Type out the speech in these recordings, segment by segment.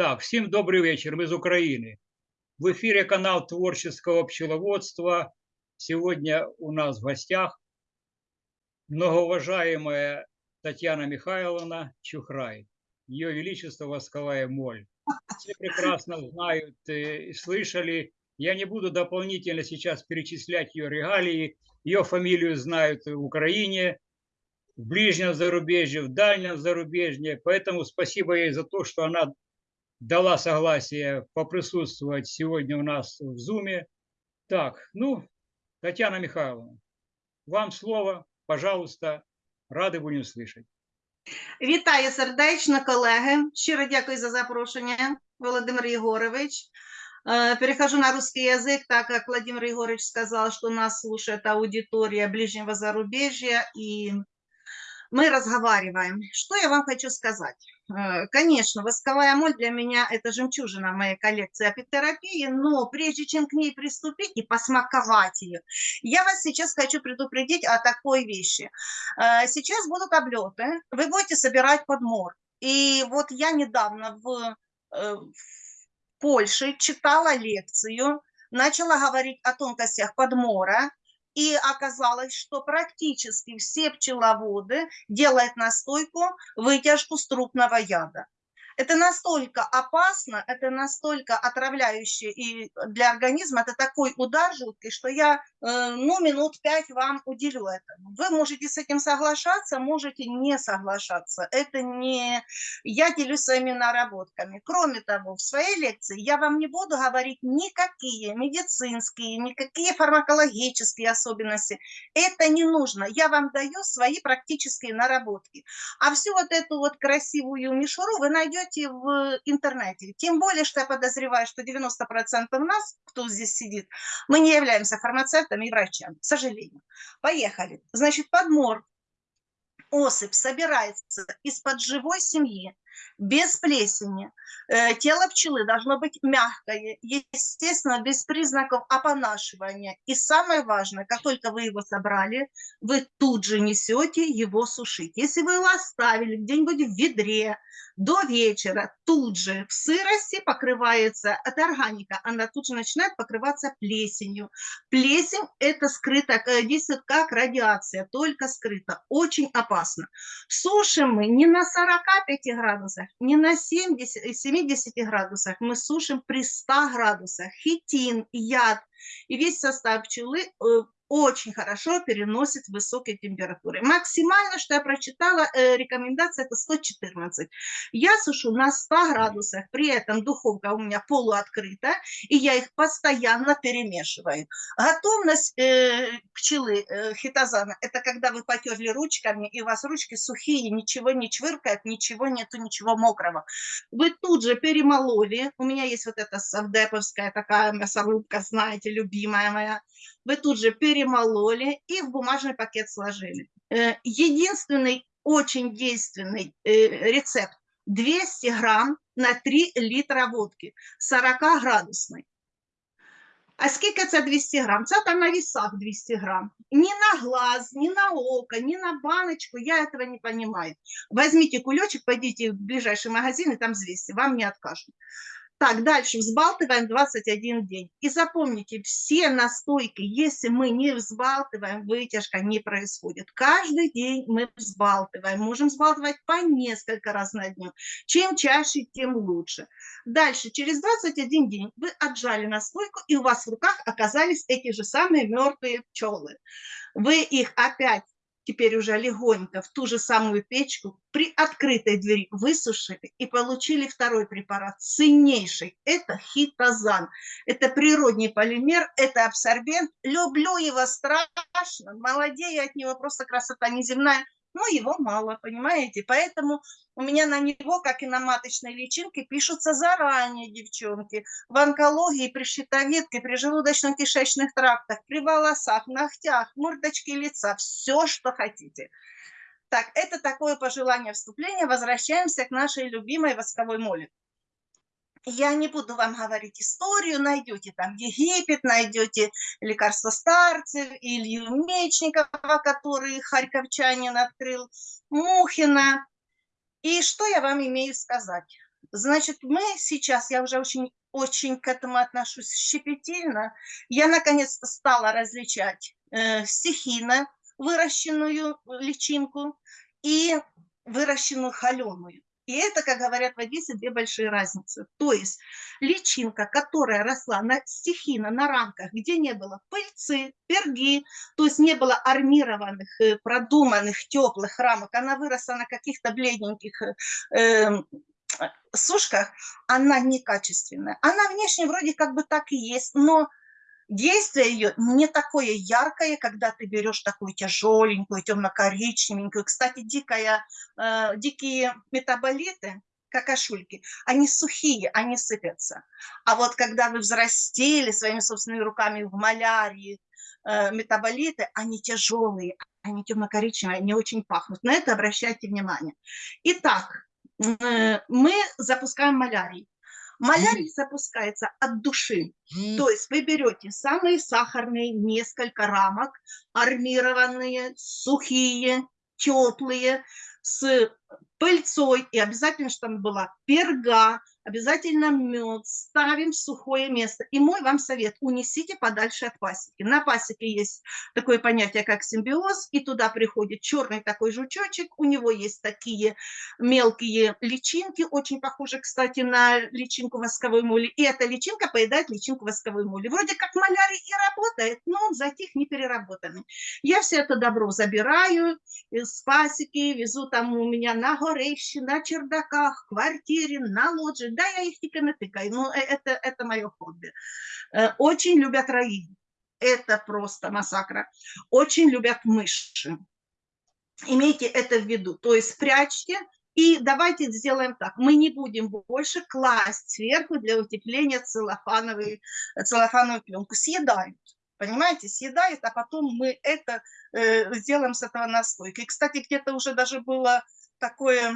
Так, всем добрый вечер, мы из Украины. В эфире канал Творческого пчеловодства. Сегодня у нас в гостях многоуважаемая Татьяна Михайловна Чухрай. Ее Величество Восковая Моль. Все прекрасно знают и слышали. Я не буду дополнительно сейчас перечислять ее регалии. Ее фамилию знают в Украине, в ближнем зарубежье, в дальнем зарубежье. Поэтому спасибо ей за то, что она дала согласие поприсутствовать сегодня у нас в Зуме. Так, ну, Татьяна Михайловна, вам слово, пожалуйста, рады будем слышать. Вітаю сердечно, колеги. Щиро дякую за запрошення, Володимир Егорович. Э, перехожу на русский язык, так как Владимир Егорович сказал, что нас слушает аудитория ближнего зарубежья, и мы разговариваем. Что я вам хочу сказать? Э, конечно, восковая моль для меня – это жемчужина моей коллекции апитерапии, но прежде чем к ней приступить и посмаковать ее, я вас сейчас хочу предупредить о такой вещи. Э, сейчас будут облеты, вы будете собирать подмор. И вот я недавно в, э, в Польше читала лекцию, начала говорить о тонкостях подмора, и оказалось, что практически все пчеловоды делают настойку вытяжку с яда. Это настолько опасно, это настолько отравляюще и для организма, это такой удар жуткий, что я, э, ну, минут пять вам уделю этому. Вы можете с этим соглашаться, можете не соглашаться. Это не... Я делюсь своими наработками. Кроме того, в своей лекции я вам не буду говорить никакие медицинские, никакие фармакологические особенности. Это не нужно. Я вам даю свои практические наработки. А всю вот эту вот красивую мишуру вы найдете найдете в интернете. Тем более, что я подозреваю, что 90% нас, кто здесь сидит, мы не являемся фармацевтами и врачами, к сожалению. Поехали. Значит, подмор. Особь собирается из-под живой семьи, без плесени. Э, тело пчелы должно быть мягкое, естественно, без признаков опонашивания. И самое важное, как только вы его собрали, вы тут же несете его сушить. Если вы его оставили где-нибудь в ведре, до вечера тут же в сырости покрывается, это органика, она тут же начинает покрываться плесенью. Плесень это скрыто, э, действует как радиация, только скрыто, очень опасно. Сушим мы не на 45 градусах, не на 70, 70 градусах, мы сушим при 100 градусах. Хитин, яд и весь состав пчелы э, очень хорошо переносит высокие температуры. Максимально, что я прочитала, э, рекомендация это 114. Я сушу на 100 градусах, при этом духовка у меня полуоткрыта, и я их постоянно перемешиваю. Готовность э, пчелы э, хитозана – это когда вы потерли ручками, и у вас ручки сухие, ничего не чвыркает, ничего нету, ничего мокрого. Вы тут же перемололи, у меня есть вот эта совдеповская такая мясорубка, знаете, любимая моя, вы тут же перемололи и в бумажный пакет сложили. Э, единственный очень действенный э, рецепт 200 грамм на 3 литра водки 40 градусной. А скільки це 200 грам? Це там на весах 200 грамм. Ни на глаз, ни на око, ни на баночку, я этого не понимаю. Возьмите кулечек, пойдите в ближайший магазин и там взвесьте, вам не откажут. Так, дальше взбалтываем 21 день. И запомните, все настойки, если мы не взбалтываем, вытяжка не происходит. Каждый день мы взбалтываем. Можем взбалтывать по несколько раз на дню. Чем чаще, тем лучше. Дальше, через 21 день вы отжали настойку, и у вас в руках оказались эти же самые мертвые пчелы. Вы их опять теперь уже легонько в ту же самую печку при открытой двери высушили и получили второй препарат, ценнейший. Это хитозан. Это природный полимер, это абсорбент. Люблю его страшно, молодею от него, просто красота неземная но его мало, понимаете? Поэтому у меня на него, как и на маточной личинке, пишутся заранее, девчонки. В онкологии, при щитовидке, при желудочно-кишечных трактах, при волосах, ногтях, мордочке лица, все, что хотите. Так, это такое пожелание вступления. Возвращаемся к нашей любимой восковой моли. Я не буду вам говорить историю, найдете там Египет, найдете лекарство старцев, Илью Мечникова, который харьковчанин открыл, Мухина. И что я вам имею сказать? Значит, мы сейчас, я уже очень, очень к этому отношусь щепетильно, я наконец-то стала различать э, стихийно выращенную личинку и выращенную холеную. И это, как говорят в Одессе, две большие разницы. То есть личинка, которая росла на, стихийно на рамках, где не было пыльцы, перги, то есть не было армированных, э, продуманных, теплых рамок, она выросла на каких-то бледненьких э, сушках, она некачественная. Она внешне вроде как бы так и есть, но действие ее не такое яркое, когда ты берешь такую тяжеленькую, темно-коричневенькую. Кстати, дикая, э, дикие метаболиты, какашульки, они сухие, они сыпятся. А вот когда вы взрастили своими собственными руками в малярии э, метаболиты, они тяжелые, они темно-коричневые, они очень пахнут. На это обращайте внимание. Итак, э, мы запускаем малярий. Малярий запускается от души. То есть вы берете самые сахарные несколько рамок, армированные, сухие, теплые, с пыльцой, и обязательно, чтобы была перга, обязательно мед, ставим в сухое место. И мой вам совет, унесите подальше от пасеки. На пасеке есть такое понятие, как симбиоз, и туда приходит черный такой жучочек, у него есть такие мелкие личинки, очень похожи, кстати, на личинку восковой моли, и эта личинка поедает личинку восковой моли. Вроде как малярий и работает, но он затих не переработанный. Я все это добро забираю из пасеки, везу там у меня на горище, на чердаках, квартире, на лоджии, да, я их тільки не тыкаю, но это, это мое хобби. Э, очень любят раи. Это просто массакра. Очень любят мыши. Имейте это в виду. То есть прячьте и давайте сделаем так. Мы не будем больше класть сверху для утепления целлофановую, целлофановую пленку. Съедают. Понимаете, съедают, а потом мы это э, сделаем с этого настойкой. Кстати, где-то уже даже было такое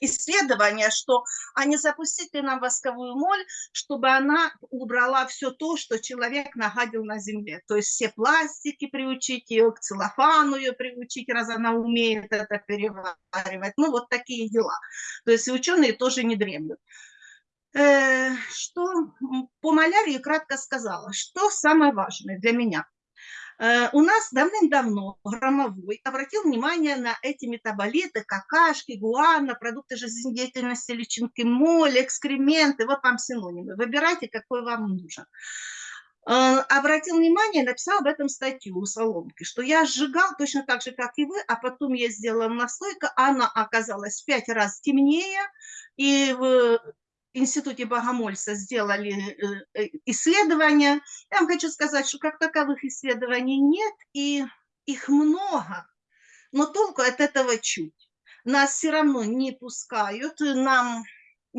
исследования, что а не запустить ли нам восковую моль, чтобы она убрала все то, что человек нагадил на земле. То есть все пластики приучить ее, к целлофану ее приучить, раз она умеет это переваривать. Ну, вот такие дела. То есть ученые тоже не дремлют. Э, что по малярии кратко сказала, что самое важное для меня – у нас давным-давно Громовой обратил внимание на эти метаболиты, какашки, гуана, продукты жизнедеятельности, личинки моли, экскременты, вот вам синонимы. Выбирайте, какой вам нужен. Э, обратил внимание, написал об этом статью у Соломки, что я сжигал точно так же, как и вы, а потом я сделала настойка, она оказалась в пять раз темнее, и Институте Богомольца сделали э, э, исследования. Я вам хочу сказать, что как таковых исследований нет, и их много, но толку от этого чуть. Нас все равно не пускают, нам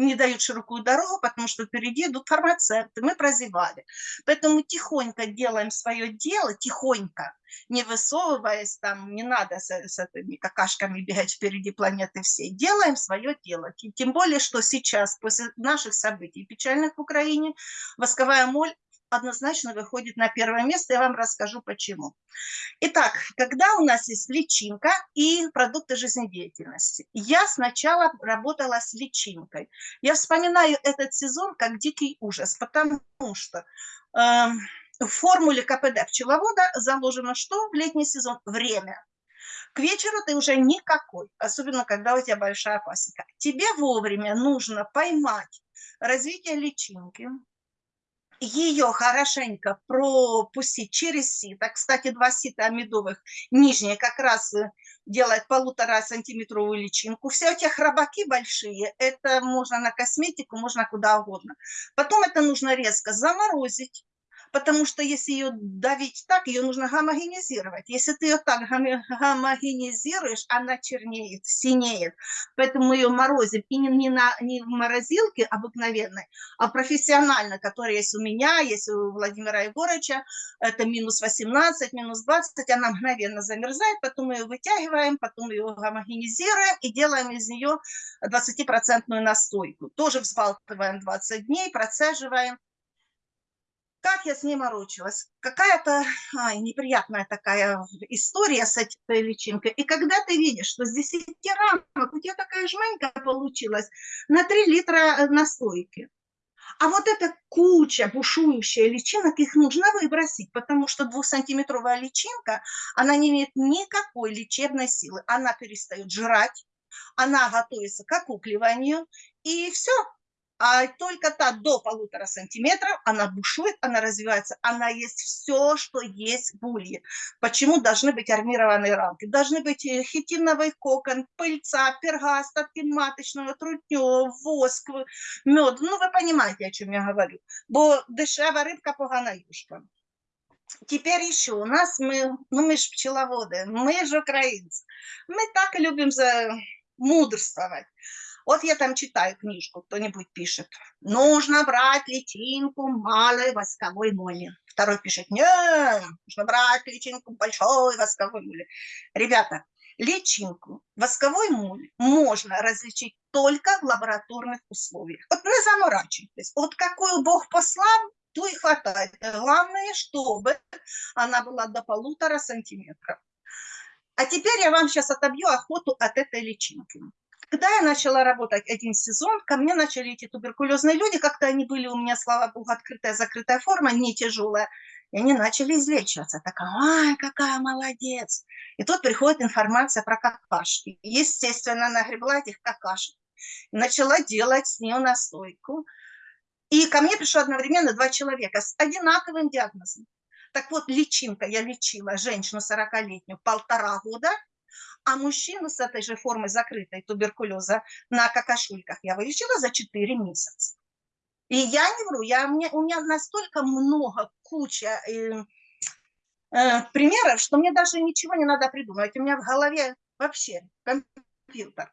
не дают широкую дорогу, потому что впереди идут фармацевты, мы прозевали. Поэтому тихонько делаем свое дело, тихонько, не высовываясь там, не надо с, с этими какашками бегать впереди планеты всей. Делаем свое дело. Тем более, что сейчас, после наших событий печальных в Украине, восковая моль однозначно выходит на первое место, я вам расскажу почему. Итак, когда у нас есть личинка и продукты жизнедеятельности, я сначала работала с личинкой. Я вспоминаю этот сезон как дикий ужас, потому что э, в формуле КПД пчеловода заложено что в летний сезон? Время. К вечеру ты уже никакой, особенно когда у тебя большая пасека. Тебе вовремя нужно поймать развитие личинки, ее хорошенько пропустить через сито. Кстати, два сита медовых, нижние как раз э, делает полутора сантиметровую личинку. Все эти храбаки большие, это можно на косметику, можно куда угодно. Потом это нужно резко заморозить, Потому что если ее давить так, ее нужно гомогенизировать. Если ты ее так гомо- гомогенизируешь, она чернеет, синеет. Поэтому мы ее морозим. И не, не, на, не в морозилке обыкновенной, а профессионально, которая есть у меня, есть у Владимира Егоровича. Это минус 18, минус 20. Она мгновенно замерзает. Потом мы ее вытягиваем, потом ее гомогенизируем и делаем из нее 20% настойку. Тоже взбалтываем 20 дней, процеживаем. Как я с ней морочилась? Какая-то неприятная такая история с этой личинкой. И когда ты видишь, что с 10 рамок у тебя такая жменька получилась на 3 литра э, настойки, а вот эта куча бушующая личинок, их нужно выбросить, потому что двухсантиметровая личинка, она не имеет никакой лечебной силы. Она перестает жрать, она готовится к окукливанию, и все. А только та до полутора сантиметров, она бушует, она развивается, она есть все, что есть в улье. Почему должны быть армированные рамки? Должны быть э, хитиновый кокон, пыльца, перга, остатки маточного, трутню, воск, мед. Ну, вы понимаете, о чем я говорю. Бо дешева рыбка, погана юшка. Теперь еще у нас мы, ну мы же пчеловоды, мы же украинцы. Мы так любим за мудрствовать. Вот я там читаю книжку, кто-нибудь пишет. Нужно брать личинку малой восковой моли. Второй пишет, не, нужно брать личинку большой восковой моли. Ребята, личинку восковой моли можно различить только в лабораторных условиях. Вот не заморачивайтесь. Вот какую Бог послал, то и хватает. Главное, чтобы она была до полутора сантиметров. А теперь я вам сейчас отобью охоту от этой личинки. Когда я начала работать один сезон, ко мне начали эти туберкулезные люди, как-то они были у меня, слава богу, открытая, закрытая форма, не тяжелая, и они начали излечиваться. Такая, ай, какая молодец. И тут приходит информация про какашки. Естественно, нагребла этих какашек. Начала делать с нее настойку. И ко мне пришло одновременно два человека с одинаковым диагнозом. Так вот, личинка, я лечила женщину 40-летнюю полтора года, а мужчину с этой же формой закрытой туберкулеза на какашульках я вылечила за 4 месяца. И я не вру, я, у, меня, у меня настолько много, куча э, э, примеров, что мне даже ничего не надо придумывать. У меня в голове вообще компьютер.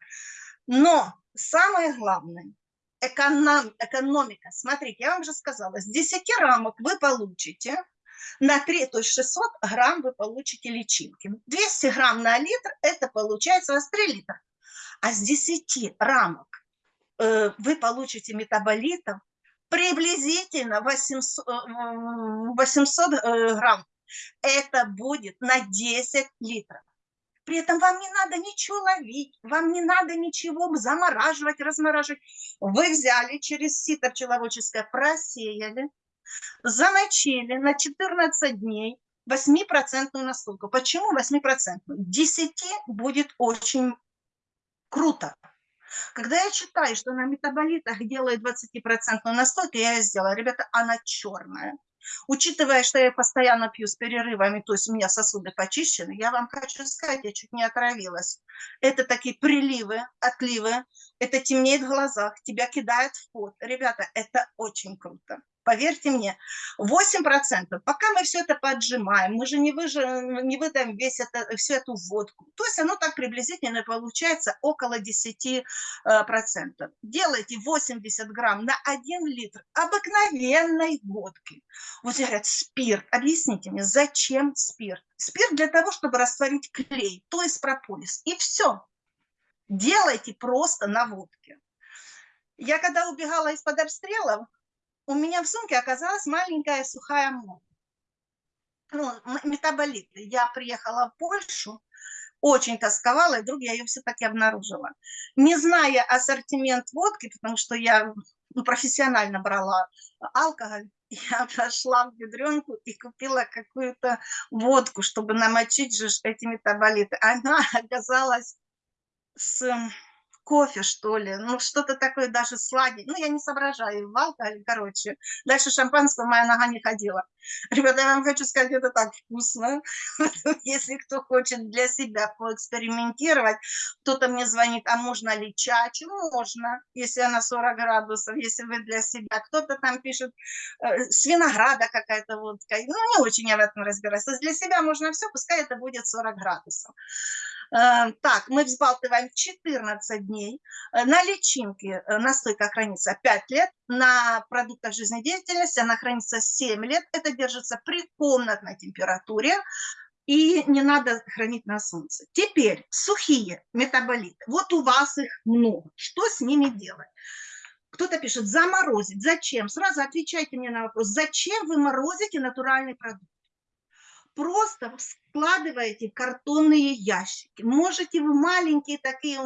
Но самое главное, эконом, экономика. Смотрите, я вам же сказала, с 10 рамок вы получите на 3, то есть 600 грамм вы получите личинки. 200 грамм на литр, это получается у вас 3 литра. А с 10 рамок э, вы получите метаболитов приблизительно 800, 800 э, э, грамм. Это будет на 10 литров. При этом вам не надо ничего ловить, вам не надо ничего замораживать, размораживать. Вы взяли через сито пчеловодческое, просеяли, замочили на 14 дней 8% настойку. Почему 8%? 10 будет очень круто. Когда я читаю, что на метаболитах делает 20% настойку, я сделала. Ребята, она черная. Учитывая, что я постоянно пью с перерывами, то есть у меня сосуды почищены, я вам хочу сказать, я чуть не отравилась. Это такие приливы, отливы, это темнеет в глазах, тебя кидает в пот. Ребята, это очень круто. Поверьте мне, 8%, пока мы все это поджимаем, мы же не, выжи, не выдаем весь это, всю эту водку. То есть оно так приблизительно получается около 10%. Делайте 80 грамм на 1 литр обыкновенной водки. Вот говорят, спирт. Объясните мне, зачем спирт? Спирт для того, чтобы растворить клей, то есть прополис. И все. Делайте просто на водке. Я когда убегала из-под обстрелов, у меня в сумке оказалась маленькая сухая моль. Ну, метаболиты. Я приехала в Польшу, очень тосковала, и вдруг я ее все-таки обнаружила. Не зная ассортимент водки, потому что я ну, профессионально брала алкоголь, я пошла в бедренку и купила какую-то водку, чтобы намочить же эти метаболиты. Она оказалась с кофе, что ли, ну, что-то такое даже сладенькое. Ну, я не соображаю, в алкоголе, короче. Дальше шампанского моя нога не ходила. Ребята, я вам хочу сказать, это так вкусно. Если кто хочет для себя поэкспериментировать, кто-то мне звонит, а можно ли чачу? Можно, если она 40 градусов, если вы для себя. Кто-то там пишет, э, с винограда какая-то водка. Ну, не очень я в этом разбираюсь. То есть для себя можно все, пускай это будет 40 градусов. Э, так, мы взбалтываем 14 дней. Э, на личинке э, настойка хранится 5 лет, на продуктах жизнедеятельности она хранится 7 лет. Это держится при комнатной температуре и не надо хранить на солнце. Теперь сухие метаболиты. Вот у вас их много. Что с ними делать? Кто-то пишет, заморозить. Зачем? Сразу отвечайте мне на вопрос. Зачем вы морозите натуральный продукт? Просто складываете картонные ящики. Можете вы маленькие такие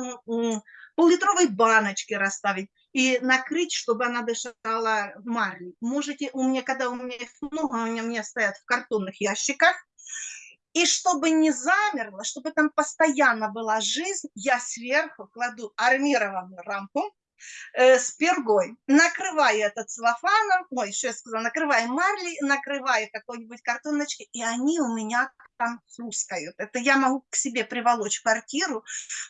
поллитровые баночки расставить и накрыть, чтобы она дышала марлей. Можете, у меня, когда у меня их много, у меня стоят в картонных ящиках, и чтобы не замерло, чтобы там постоянно была жизнь, я сверху кладу армированную рамку, э, с пергой. Накрываю это целлофаном, ой, что я сказала, накрываю марли, накрываю какой-нибудь картоночкой, и они у меня там хрускают. Это я могу к себе приволочь квартиру,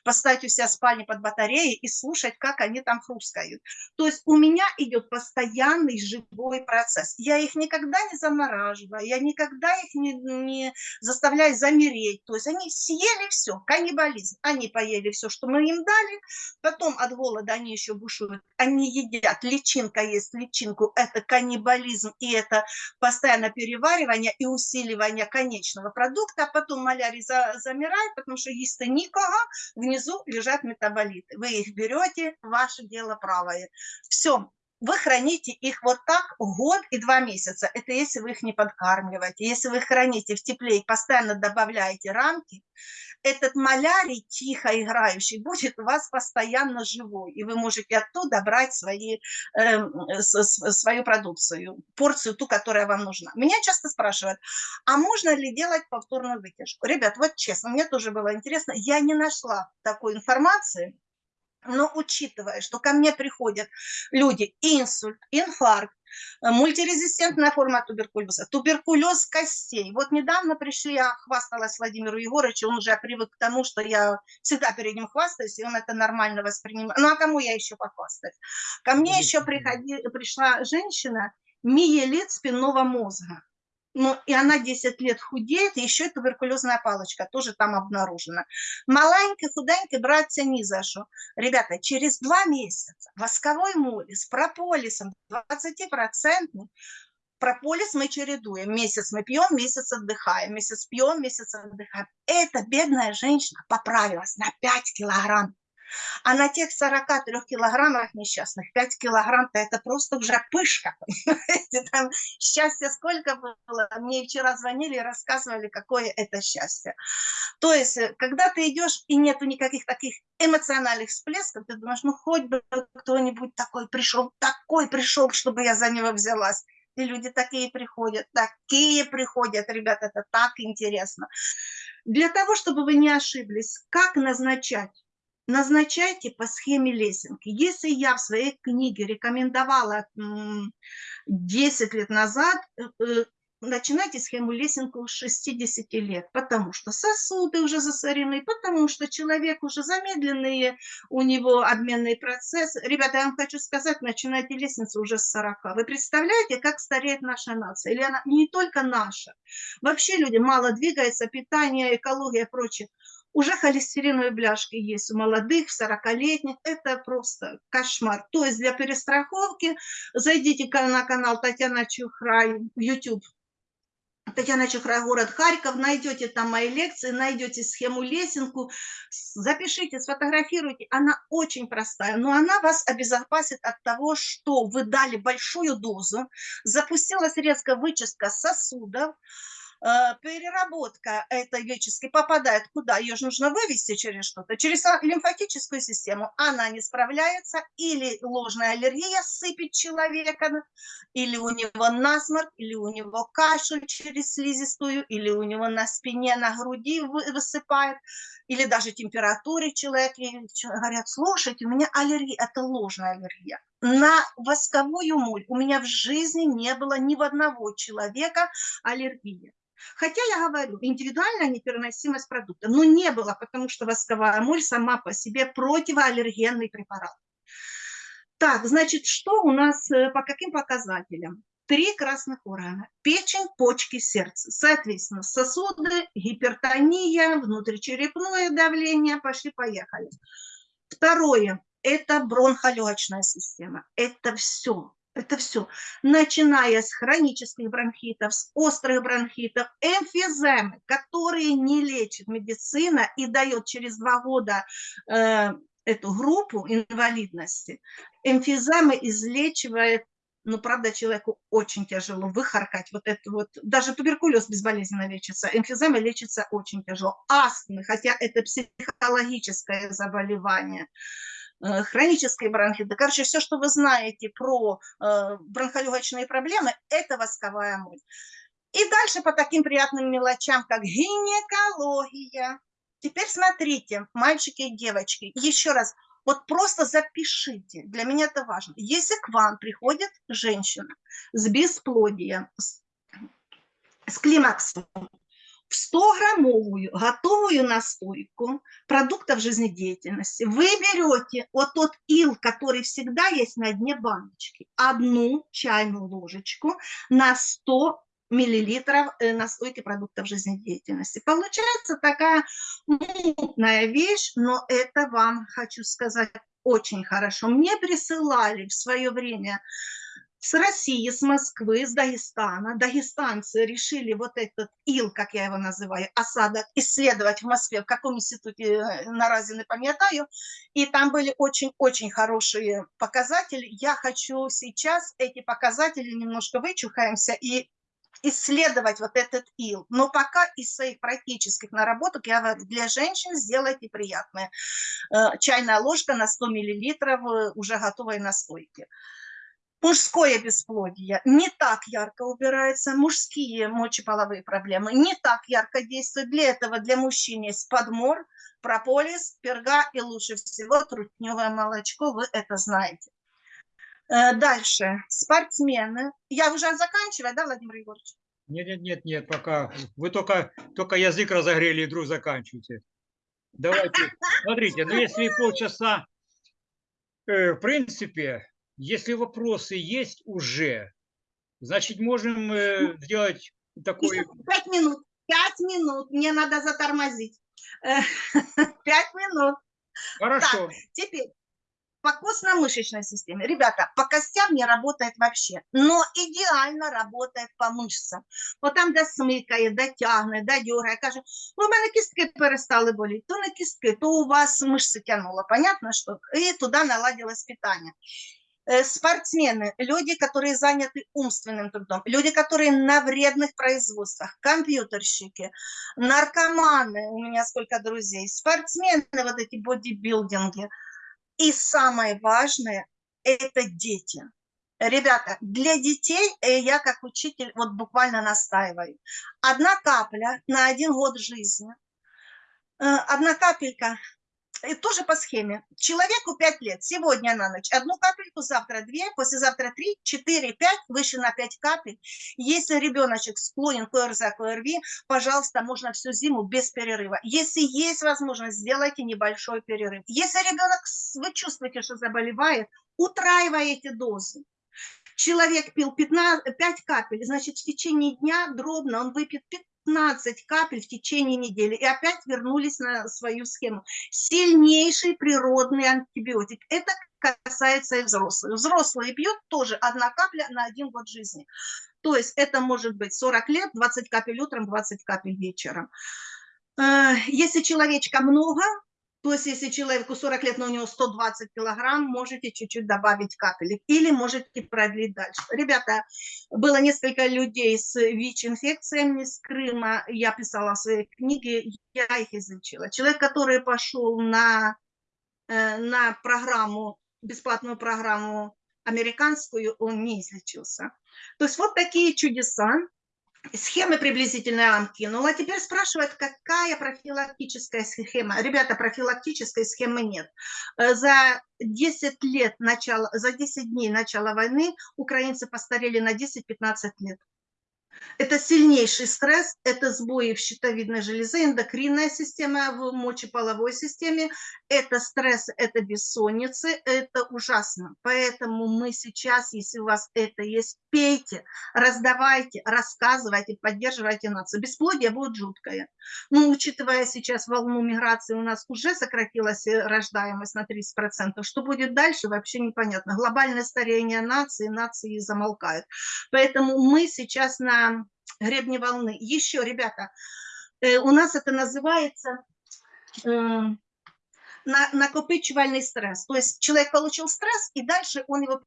поставить у себя спальни под батареей и слушать, как они там хрускают. То есть у меня идет постоянный живой процесс. Я их никогда не замораживаю, я никогда их не, не заставляю замереть. То есть они съели все, каннибализм. Они поели все, что мы им дали, потом от голода они еще бушуют, они едят, личинка есть личинку, это каннибализм, и это постоянное переваривание и усиливание конечного продукта, а потом малярий за, замирает, потому что есть никого, внизу лежат метаболиты. Вы их берете, ваше дело правое. Все, вы храните их вот так год и два месяца. Это если вы их не подкармливаете. Если вы их храните в тепле и постоянно добавляете рамки, этот малярий тихо играющий будет у вас постоянно живой, и вы можете оттуда брать свои, э, свою продукцию, порцию ту, которая вам нужна. Меня часто спрашивают, а можно ли делать повторную вытяжку? Ребят, вот честно, мне тоже было интересно, я не нашла такой информации, но учитывая, что ко мне приходят люди инсульт, инфаркт, Э, мультирезистентная форма туберкулеза, туберкулез костей. Вот недавно пришли, я хвасталась Владимиру Егоровичу, он уже привык к тому, что я всегда перед ним хвастаюсь, и он это нормально воспринимает. Ну а кому я еще похвастаюсь? Ко мне еще приходи, пришла женщина, миелит спинного мозга ну, и она 10 лет худеет, и еще туберкулезная палочка тоже там обнаружена. Маленький, худенький, браться ни за что. Ребята, через два месяца восковой моли с прополисом 20% прополис мы чередуем. Месяц мы пьем, месяц отдыхаем, месяц пьем, месяц отдыхаем. Эта бедная женщина поправилась на 5 килограмм. А на тех 43 килограммах несчастных 5 килограмм-то это просто уже пышка. Там счастье сколько было. Мне вчера звонили и рассказывали, какое это счастье. То есть, э, когда ты идешь и нету никаких таких эмоциональных всплесков, ты думаешь, ну хоть бы кто-нибудь такой пришел, такой пришел, чтобы я за него взялась. И люди такие приходят, такие приходят, ребята, это так интересно. Для того, чтобы вы не ошиблись, как назначать назначайте по схеме лесенки. Если я в своей книге рекомендовала 10 лет назад, э, э, начинайте схему лесенку с 60 лет, потому что сосуды уже засорены, потому что человек уже замедленные, у него обменный процесс. Ребята, я вам хочу сказать, начинайте лестницу уже с 40. Вы представляете, как стареет наша нация? Или она не только наша. Вообще люди мало двигаются, питание, экология и прочее уже холестериновые бляшки есть у молодых, 40-летних. Это просто кошмар. То есть для перестраховки зайдите на канал Татьяна Чухрай в YouTube. Татьяна Чухрай, город Харьков, найдете там мои лекции, найдете схему лесенку, запишите, сфотографируйте. Она очень простая, но она вас обезопасит от того, что вы дали большую дозу, запустилась резкая вычистка сосудов, переработка этой греческой попадает куда? Ее же нужно вывести через что-то, через а- лимфатическую систему. Она не справляется, или ложная аллергия сыпет человека, или у него насморк, или у него кашель через слизистую, или у него на спине, на груди вы- высыпает, или даже температуре человек, и говорят, слушайте, у меня аллергия, это ложная аллергия. На восковую моль у меня в жизни не было ни в одного человека аллергии. Хотя я говорю, индивидуальная непереносимость продукта, но не было, потому что восковая моль сама по себе противоаллергенный препарат. Так, значит, что у нас э, по каким показателям? Три красных органа. Печень, почки, сердце. Соответственно, сосуды, гипертония, внутричерепное давление. Пошли-поехали. Второе – это бронхолегочная система. Это все. Это все. Начиная с хронических бронхитов, с острых бронхитов, эмфиземы, которые не лечит медицина и дает через два года э, эту группу инвалидности. Эмфиземы излечивает ну, правда, человеку очень тяжело выхаркать вот это вот, даже туберкулез безболезненно лечится, эмфизема лечится очень тяжело. Астмы, хотя это психологическое заболевание, э, хронические бронхиты, короче, все, что вы знаете про э, бронхолегочные проблемы, это восковая моль. И дальше по таким приятным мелочам, как гинекология. Теперь смотрите, мальчики и девочки, еще раз, вот просто запишите, для меня это важно. Если к вам приходит женщина с бесплодием, с, с климаксом, в 100-граммовую готовую настойку продуктов жизнедеятельности вы берете вот тот ил, который всегда есть на дне баночки, одну чайную ложечку на 100 миллилитров э, настойки продуктов жизнедеятельности. Получается такая мутная вещь, но это вам, хочу сказать, очень хорошо. Мне присылали в свое время с России, с Москвы, с Дагестана. Дагестанцы решили вот этот ил, как я его называю, осадок, исследовать в Москве, в каком институте э, наразі не пам'ятаю. И там были очень-очень хорошие показатели. Я хочу сейчас эти показатели немножко вычухаемся и исследовать вот этот ил. Но пока из своих практических наработок я говорю, для женщин сделайте приятное. Э, Чайная ложка на 100 миллилитров э, уже готовой настойки. Мужское бесплодие не так ярко убирается, мужские мочеполовые проблемы не так ярко действуют. Для этого для мужчин есть подмор, прополис, перга и лучше всего трутневое молочко, вы это знаете. Э, Дальше, спортсмены. Я уже заканчиваю, да, Владимир Егорович? Нет, нет, нет, нет, пока. Вы только, только язык разогрели и вдруг заканчиваете. Давайте, смотрите, ну если полчаса, э, в принципе, если вопросы есть уже, значит, можем э, сделать такой... Еще пять минут, пять минут, мне надо затормозить. Э, Пять минут. Хорошо. Теперь по костно-мышечной системе. Ребята, по костям не работает вообще, но идеально работает по мышцам. От там, де смикає, де тягне, де дергає, каже, ну, в мене кістки перестали боліти, то не кістки, то у вас мышцы тянуло, понятно, что? И туда наладилось питание. Э, Спортсмены, люди, которые заняты умственным трудом, люди, которые на вредных производствах, компьютерщики, наркоманы, у меня сколько друзей, спортсмены, вот эти бодибилдинги – и самое важное – это дети. Ребята, для детей э, я как учитель вот буквально настаиваю. Одна капля на один год жизни. Э, Одна капелька, и тоже по схеме. Человеку 5 лет, сегодня на ночь одну капельку, завтра две, послезавтра три, четыре, пять, выше на 5 капель. Если ребеночек склонен к ОРЗ, к ОРВИ, пожалуйста, можно всю зиму без перерыва. Если есть возможность, сделайте небольшой перерыв. Если ребенок, вы чувствуете, что заболевает, утраиваете дозы. Человек пил 15, 5 капель, значит, в течение дня дробно он выпьет 15 капель в течение недели. И опять вернулись на свою схему. Сильнейший природный антибиотик. Это касается и взрослых. Взрослые пьют тоже одна капля на один год жизни. То есть это может быть 40 лет, 20 капель утром, 20 капель вечером. Э, Если человечка много, То есть, если человеку 40 лет, но у него 120 килограмм, можете чуть-чуть добавить капелек или можете продлить дальше. Ребята, было несколько людей с ВИЧ-инфекциями с Крыма, я писала в своей книге, я их излечила. Человек, который пошел на, э, на программу, бесплатную программу американскую, он не излечился. То есть вот такие чудеса. Схемы приблизительно я вам кинула. Теперь спрашивают, какая профилактическая схема. Ребята, профилактической схемы нет. Э, За 10 лет начала, за 10 дней начала войны украинцы постарели на 10-15 лет. Это сильнейший стресс, это сбои в щитовидной железе, эндокринная система в мочеполовой системе, это стресс, это бессонницы, это ужасно. Поэтому мы сейчас, если у вас это есть, пейте, раздавайте, рассказывайте, поддерживайте нацию. Бесплодие будет жуткое. Но учитывая сейчас волну миграции, у нас уже сократилась э, рождаемость на 30%. Что будет дальше, вообще непонятно. Глобальное старение нации, нации замолкают. Поэтому мы сейчас на гребне волны. Еще, ребята, э, у нас это называется э, на- накопичивальный стресс. То есть человек получил стресс, и дальше он его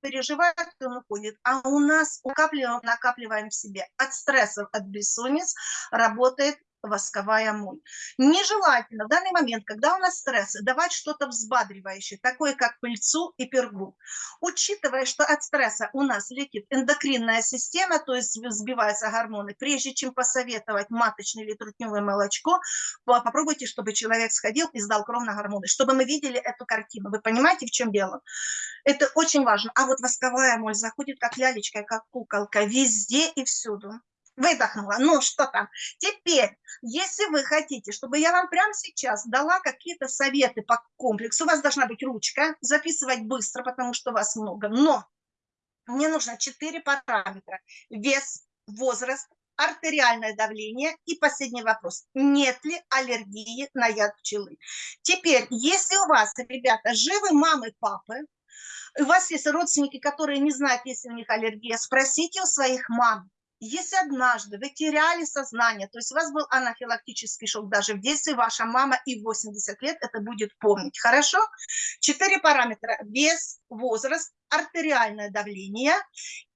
переживает, он уходит. А у нас накапливаем, накапливаем в себе от стрессов, от бессонниц работает восковая моль. Нежелательно в данный момент, когда у нас стресс, давать что-то взбадривающее, такое как пыльцу и пергу. Учитывая, что от стресса у нас летит эндокринная система, то есть взбиваются гормоны, прежде чем посоветовать маточное или трутневое молочко, по- попробуйте, чтобы человек сходил и сдал кровь на гормоны, чтобы мы видели эту картину. Вы понимаете, в чем дело? Это очень важно. А вот восковая моль заходит как лялечка, как куколка, везде и всюду. Выдохнула. Ну, что там? Теперь, если вы хотите, чтобы я вам прямо сейчас дала какие-то советы по комплексу, у вас должна быть ручка, записывать быстро, потому что вас много. Но мне нужно четыре параметра. Вес, возраст, артериальное давление и последний вопрос. Нет ли аллергии на яд пчелы? Теперь, если у вас, ребята, живы мамы, папы, у вас есть родственники, которые не знают, есть ли у них аллергия, спросите у своих мам. Если однажды вы теряли сознание, то есть у вас был анафилактический шок даже в детстве, ваша мама и в 80 лет это будет помнить. Хорошо? Четыре параметра. Вес, возраст, артериальное давление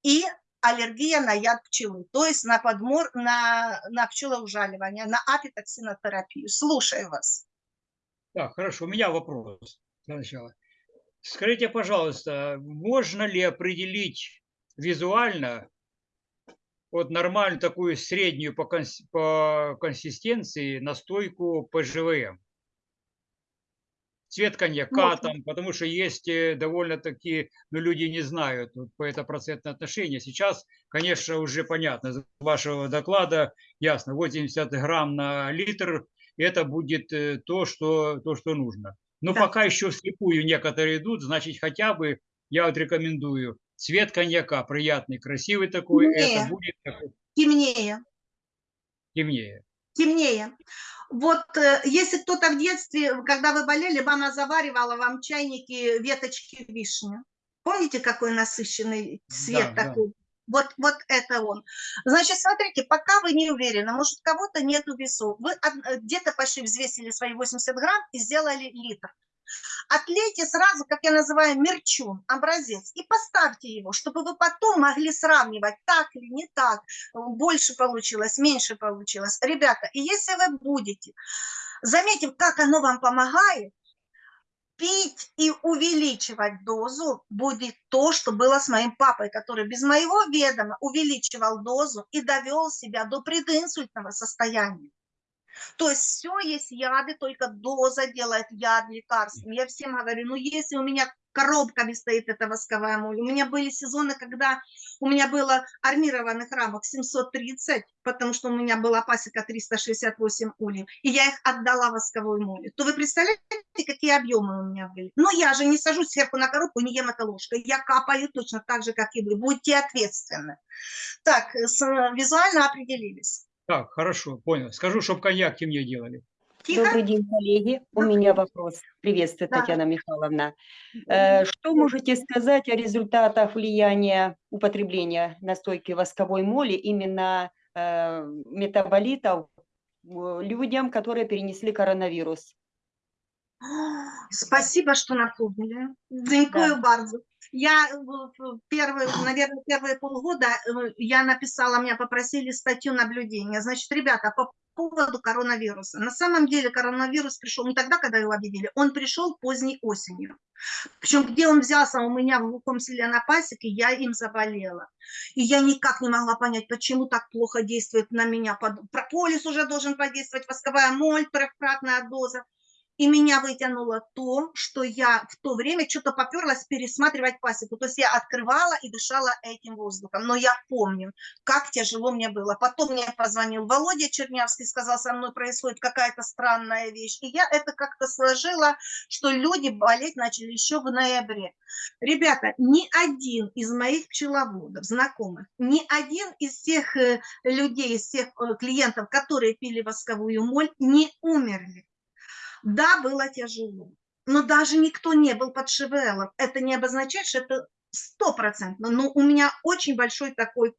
и аллергия на яд пчелы, то есть на подмор, на, на пчелоужаливание, на апитоксинотерапию. Слушаю вас. Так, хорошо, у меня вопрос для начала. Скажите, пожалуйста, можно ли определить визуально вот нормальную такую среднюю по, конс- по консистенции настойку ПЖВМ? Цвет коньяка Можно. там, потому что есть э, довольно-таки, ну, люди не знают вот, по это процентное отношение. Сейчас, конечно, уже понятно, из вашего доклада ясно, 80 грамм на литр, это будет э, то, что, то, что нужно. Но Да. пока еще вслепую некоторые идут, значит, хотя бы я вот рекомендую цвет коньяка приятный, красивый такой, Не. это будет такой Темнее. темнее. темнее. Вот э, если кто-то в детстве, когда вы болели, мама заваривала вам в чайнике веточки вишни. Помните, какой насыщенный цвет Да, да. такой? Вот, вот это он. Значит, смотрите, пока вы не уверены, может, у кого-то нету весов, вы э, где-то пошли, взвесили свои 80 грамм и сделали литр. Отлейте сразу, как я называю, мерчун, образец, и поставьте его, чтобы вы потом могли сравнивать, так или не так, больше получилось, меньше получилось. Ребята, и если вы будете, заметив, как оно вам помогает, пить и увеличивать дозу будет то, что было с моим папой, который без моего ведома увеличивал дозу и довел себя до прединсультного состояния. То есть все есть яды, только доза делает яд лекарством. Я всем говорю, ну если у меня коробками стоит эта восковая моль, у меня были сезоны, когда у меня было армированных рамок 730, потому что у меня была пасека 368 ульев, и я их отдала восковой моли, то вы представляете, какие объемы у меня были? Но я же не сажусь сверху на коробку не ем это ложкой, я капаю точно так же, как и вы, будьте ответственны. Так, с, визуально определились. Так, хорошо, понял. Скажу, чтобы коньяк темнее делали. Тихо? Добрый день, коллеги. У меня вопрос. Приветствую, Да. Татьяна Михайловна. Э, Что можете сказать о результатах влияния употребления настойки восковой моли именно э, метаболитов э, людям, которые перенесли коронавирус? Спасибо, что напомнили. Дякую bardzo. Я э, первые, наверное, первые полгода э, я написала, меня попросили статью наблюдения. Значит, ребята, по поводу коронавируса. На самом деле коронавирус пришел не тогда, когда его объявили, он пришел поздней осенью. Причем где он взялся у меня в глухом селе на пасеке, я им заболела. И я никак не могла понять, почему так плохо действует на меня. Прополис уже должен подействовать, восковая моль, трехкратная доза. И меня вытянуло то, что я в то время что-то поперлась пересматривать пасеку. То есть я открывала и дышала этим воздухом. Но я помню, как тяжело мне было. Потом мне позвонил Володя Чернявский, сказал, со мной происходит какая-то странная вещь. И я это как-то сложила, что люди болеть начали еще в ноябре. Ребята, ни один из моих пчеловодов, знакомых, ни один из тех э, людей, из тех э, клиентов, которые пили восковую моль, не умерли. Да, было тяжело, но даже никто не был под ШВЛом. Это не обозначает, что это стопроцентно, но у меня очень большой такой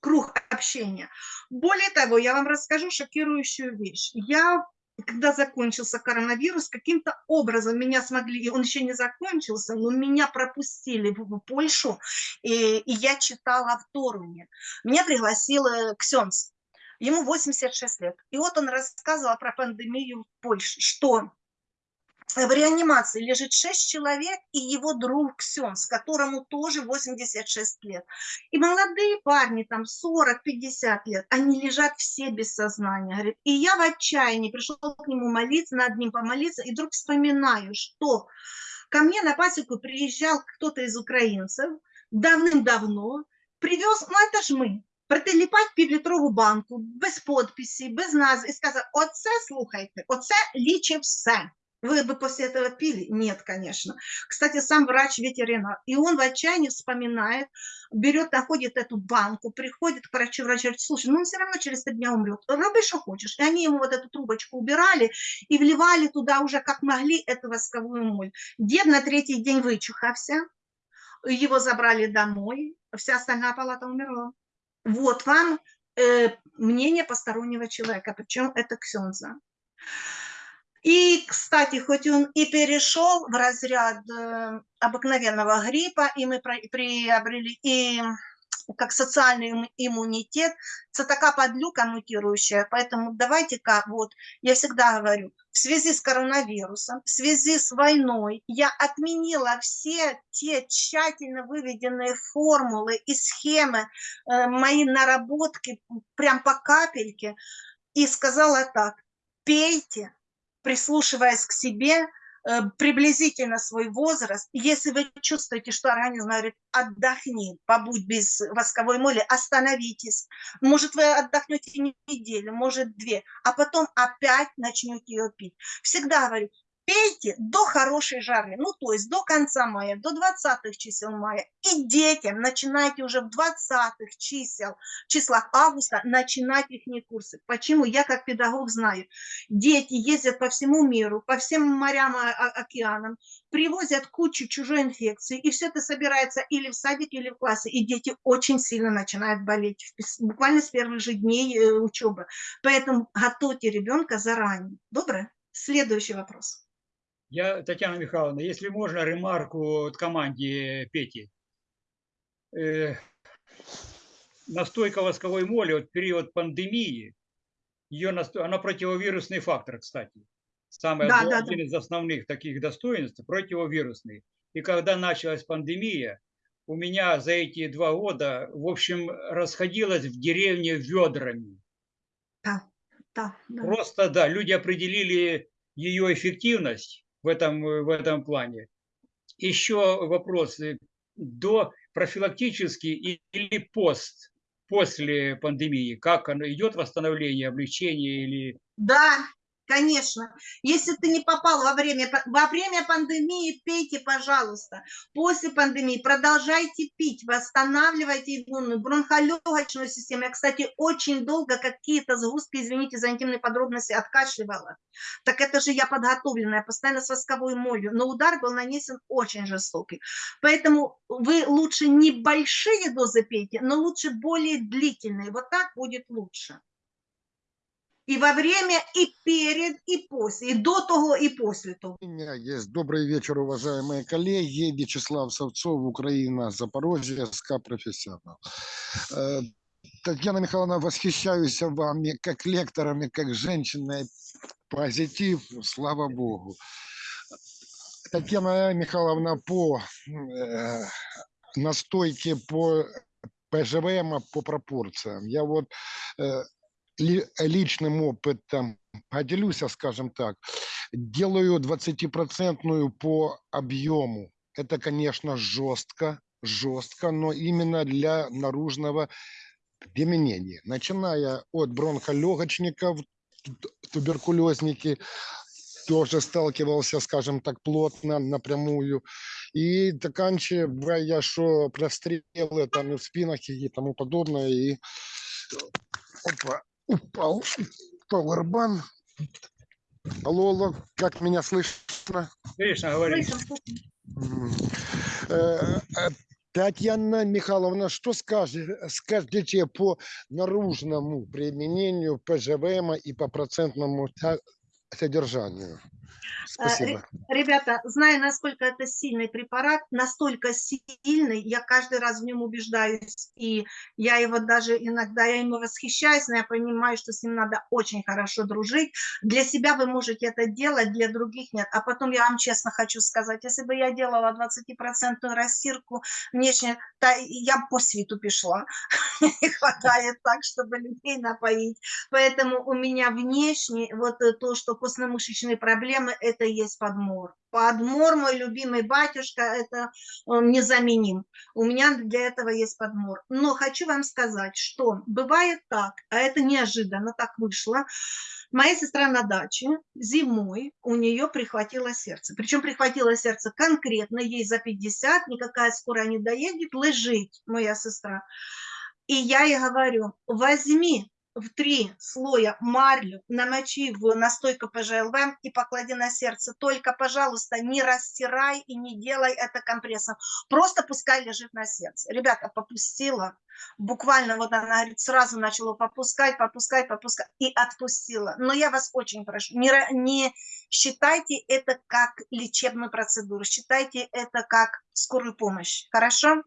круг общения. Более того, я вам расскажу шокирующую вещь. Я когда закончился коронавирус, каким-то образом меня смогли, он еще не закончился, но меня пропустили в, Польшу, и, и я читала в Торуне. Меня пригласил э, Ксенс, ему 86 лет. И вот он рассказывал про пандемию в Польше, что в реанимации лежит 6 человек и его друг Ксенс, которому тоже 86 лет. И молодые парни, там 40-50 лет, они лежат все без сознания. Говорит, и я в отчаянии пришел к нему молиться, над ним помолиться, и вдруг вспоминаю, что ко мне на пасеку приезжал кто-то из украинцев давным-давно, привез, ну это ж ми, притиліпать півлітрову банку, без подписі, без назви, і сказав, оце, слухайте, оце лічить все. Вы бы после этого пили? Нет, конечно. Кстати, сам врач-ветеринар. И он в отчаянии вспоминает, берет, находит эту банку, приходит к врачу, врач говорит, слушай, ну он все равно через три дня умрет. Роби, что хочешь. И они ему вот эту трубочку убирали и вливали туда уже как могли эту восковую моль. Дед на третий день вычухался, его забрали домой, вся остальная палата умерла. Вот вам э, мнение постороннего человека, причем это Ксенза. И, кстати, хоть он и перешел в разряд э, обыкновенного гриппа, и мы приобрели и как социальный им- иммунитет, это такая подлюка мутирующая, поэтому давайте-ка, вот, я всегда говорю, в связи с коронавирусом, в связи с войной, я отменила все те тщательно выведенные формулы и схемы, э, мои наработки прям по капельке, и сказала так, пейте, прислушиваясь к себе, приблизительно свой возраст. Если вы чувствуете, что организм говорит, отдохни, побудь без восковой моли, остановитесь. Может, вы отдохнете неделю, может, две, а потом опять начнете ее пить. Всегда говорю, пейте до хорошей жары, ну, то есть до конца мая, до 20 чисел мая. И детям начинайте уже в 20 чисел, числах августа начинать их курсы. Почему? Я как педагог знаю. Дети ездят по всему миру, по всем морям, а- а- океанам, привозят кучу чужой инфекции, и все это собирается или в садике, или в классе, и дети очень сильно начинают болеть, буквально с первых же дней э, учебы. Поэтому готовьте ребенка заранее. Доброе? Следующий вопрос. Я, Татьяна Михайловна, если можно, ремарку от команде Пети. Э, настойка восковой моли от период пандемии, ее насто... она противовирусный фактор, кстати. Самое Да, да, один из основных таких достоинств – противовирусный. И когда началась пандемия, у меня за эти два года, в общем, расходилось в деревне ведрами. Да, да, да. Просто, да, люди определили ее эффективность в этом, э, в этом плане. Еще вопрос. До профилактически и- или пост, после пандемии, как оно идет восстановление, облегчение или... Да, конечно. Если ты не попал во время, во время пандемии, пейте, пожалуйста. После пандемии продолжайте пить, восстанавливайте иммунную, бронхолегочную систему. Я, кстати, очень долго какие-то сгустки, извините за интимные подробности, откашливала. Так это же я подготовленная, постоянно с восковой молью. Но удар был нанесен очень жестокий. Поэтому вы лучше небольшие дозы пейте, но лучше более длительные. Вот так будет лучше. И во время, и перед, и после, и до того, и после того. У меня есть добрый вечер, уважаемые коллеги. Вячеслав Савцов, Украина, Запорожье, СК «Профессионал». Э, Татьяна Михайловна, восхищаюсь вами как лекторами, как женщиной. Позитив, слава Богу. Татьяна Михайловна, по э, настойке по ПЖВМ по пропорциям. Я вот э, личным опытом поделюсь, скажем так. Делаю 20% по объему. Это, конечно, жестко, жестко, но именно для наружного применения. Начиная от бронхолегочников, туберкулезники, тоже сталкивался, скажем так, плотно, напрямую. И заканчивая, что прострелы там и в спинах и тому подобное. И опа, упал пауэрбан. Алло, алло, как меня слышно? Слышим, М. Э, э, Татьяна Михайловна, что скажете, скажете по наружному применению ПЖВМ и по процентному со- содержанию? Спасибо. Ребята, зная, насколько это сильный препарат, настолько сильный, я каждый раз в нем убеждаюсь, и я его даже иногда, я ему восхищаюсь, но я понимаю, что с ним надо очень хорошо дружить. Для себя вы можете это делать, для других нет. А потом я вам честно хочу сказать, если бы я делала 20% растирку внешне, то я по свету пришла. Не хватает так, чтобы людей напоить. Поэтому у меня внешне вот э, то, что костно-мышечные проблемы, это и есть подмор. Подмор, мой любимый батюшка, это он незаменим. У меня для этого есть подмор. Но хочу вам сказать, что бывает так, а это неожиданно так вышло. Моя сестра на даче зимой у нее прихватило сердце. Причем прихватило сердце конкретно, ей за 50, никакая скорая не доедет, лежит моя сестра. И я ей говорю, возьми в три слоя марлю, намочи в настойку ПЖЛВ и поклади на сердце. Только, пожалуйста, не растирай и не делай это компрессом. Просто пускай лежит на сердце. Ребята, попустила. Буквально вот она говорит, сразу начала попускать, попускать, попускать и отпустила. Но я вас очень прошу, не, не считайте это как лечебную процедуру, считайте это как скорую помощь. Хорошо?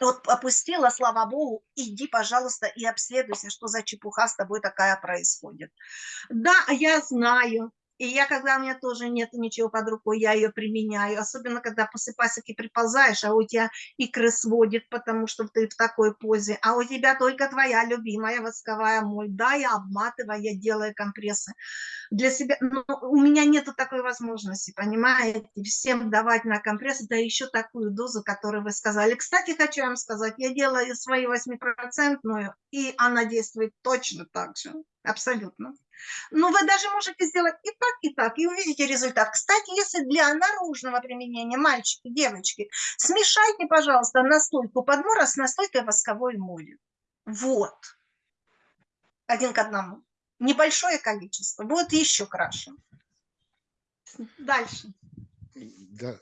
Вот опустила, слава богу, иди, пожалуйста, и обследуйся, что за чепуха с тобой такая происходит. Да, я знаю, и я, когда у меня тоже нет ничего под рукой, я ее применяю, особенно когда после пасеки приползаешь, а у тебя икры сводит, потому что ты в такой позе, а у тебя только твоя любимая восковая моль, да, я обматываю, я делаю компрессы для себя, но у меня нету такой возможности, понимаете, всем давать на компресс, да еще такую дозу, которую вы сказали. Кстати, хочу вам сказать, я делаю свою 8%, и она действует точно так же, абсолютно. Но вы даже можете сделать и так, и так, и увидите результат. Кстати, если для наружного применения, мальчики, девочки, смешайте, пожалуйста, настойку подмора с настойкой восковой моли. Вот. Один к одному. Небольшое количество. Будет еще краше. Дальше. Да,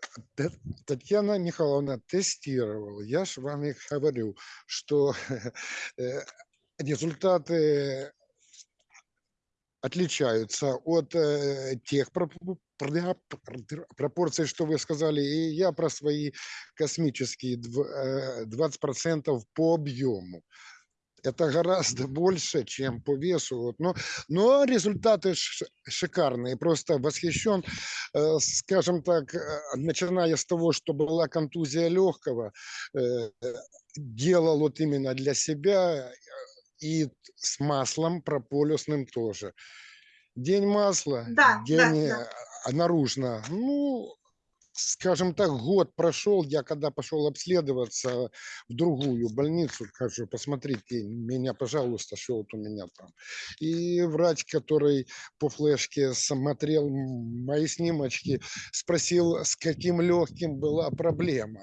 Татьяна Михайловна тестировала. Я же вам и говорю, что э, результаты отличаются от э, тех проп- пр- пр- пропорций, что вы сказали, и я про свои космические дв- э, 20% по объему. Это гораздо больше, чем по весу. Вот. Но, но результаты шикарные. Просто восхищен, э, скажем так, э, начиная с того, что была контузия легкого, э, делал вот именно для себя и с маслом прополюсным тоже. День масла, Да, да, день да. э, наружно. Ну, скажем так, год прошел, я когда пошел обследоваться в другую больницу, скажу, посмотрите меня, пожалуйста, что вот у меня там. И врач, который по флешке смотрел мои снимочки, спросил, с каким легким была проблема.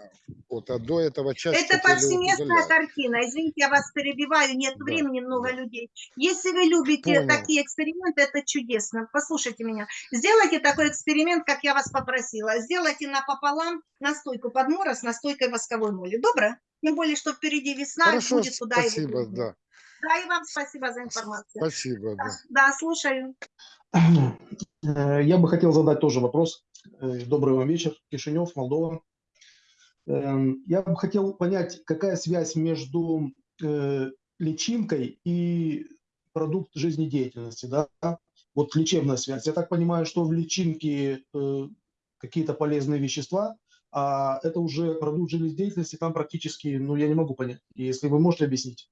Вот, а до этого часть Это повсеместная картина. Извините, я вас перебиваю, нет Да, времени, много да. людей. Если вы любите Понял. такие эксперименты, это чудесно. Послушайте меня. Сделайте такой эксперимент, как я вас попросила. Сделайте напополам настойку подмора с настойкой восковой моли. Добро? Тем более, что впереди весна, и Хорошо, будет его спасибо, денуть. да. Да, и вам спасибо за информацию. Спасибо, да. Да, слушаю. Э, Я бы хотел задать тоже вопрос. Э, Добрый вам вечер, Кишинев, Молдова. Эм, Я бы хотел понять, какая связь между э, личинкой и продукт жизнедеятельности, да? Вот лечебная связь. Я так понимаю, что в личинке какие-то полезные вещества, а это уже продукт жизнедеятельности, там практически, ну, я не могу понять. Если вы можете объяснить.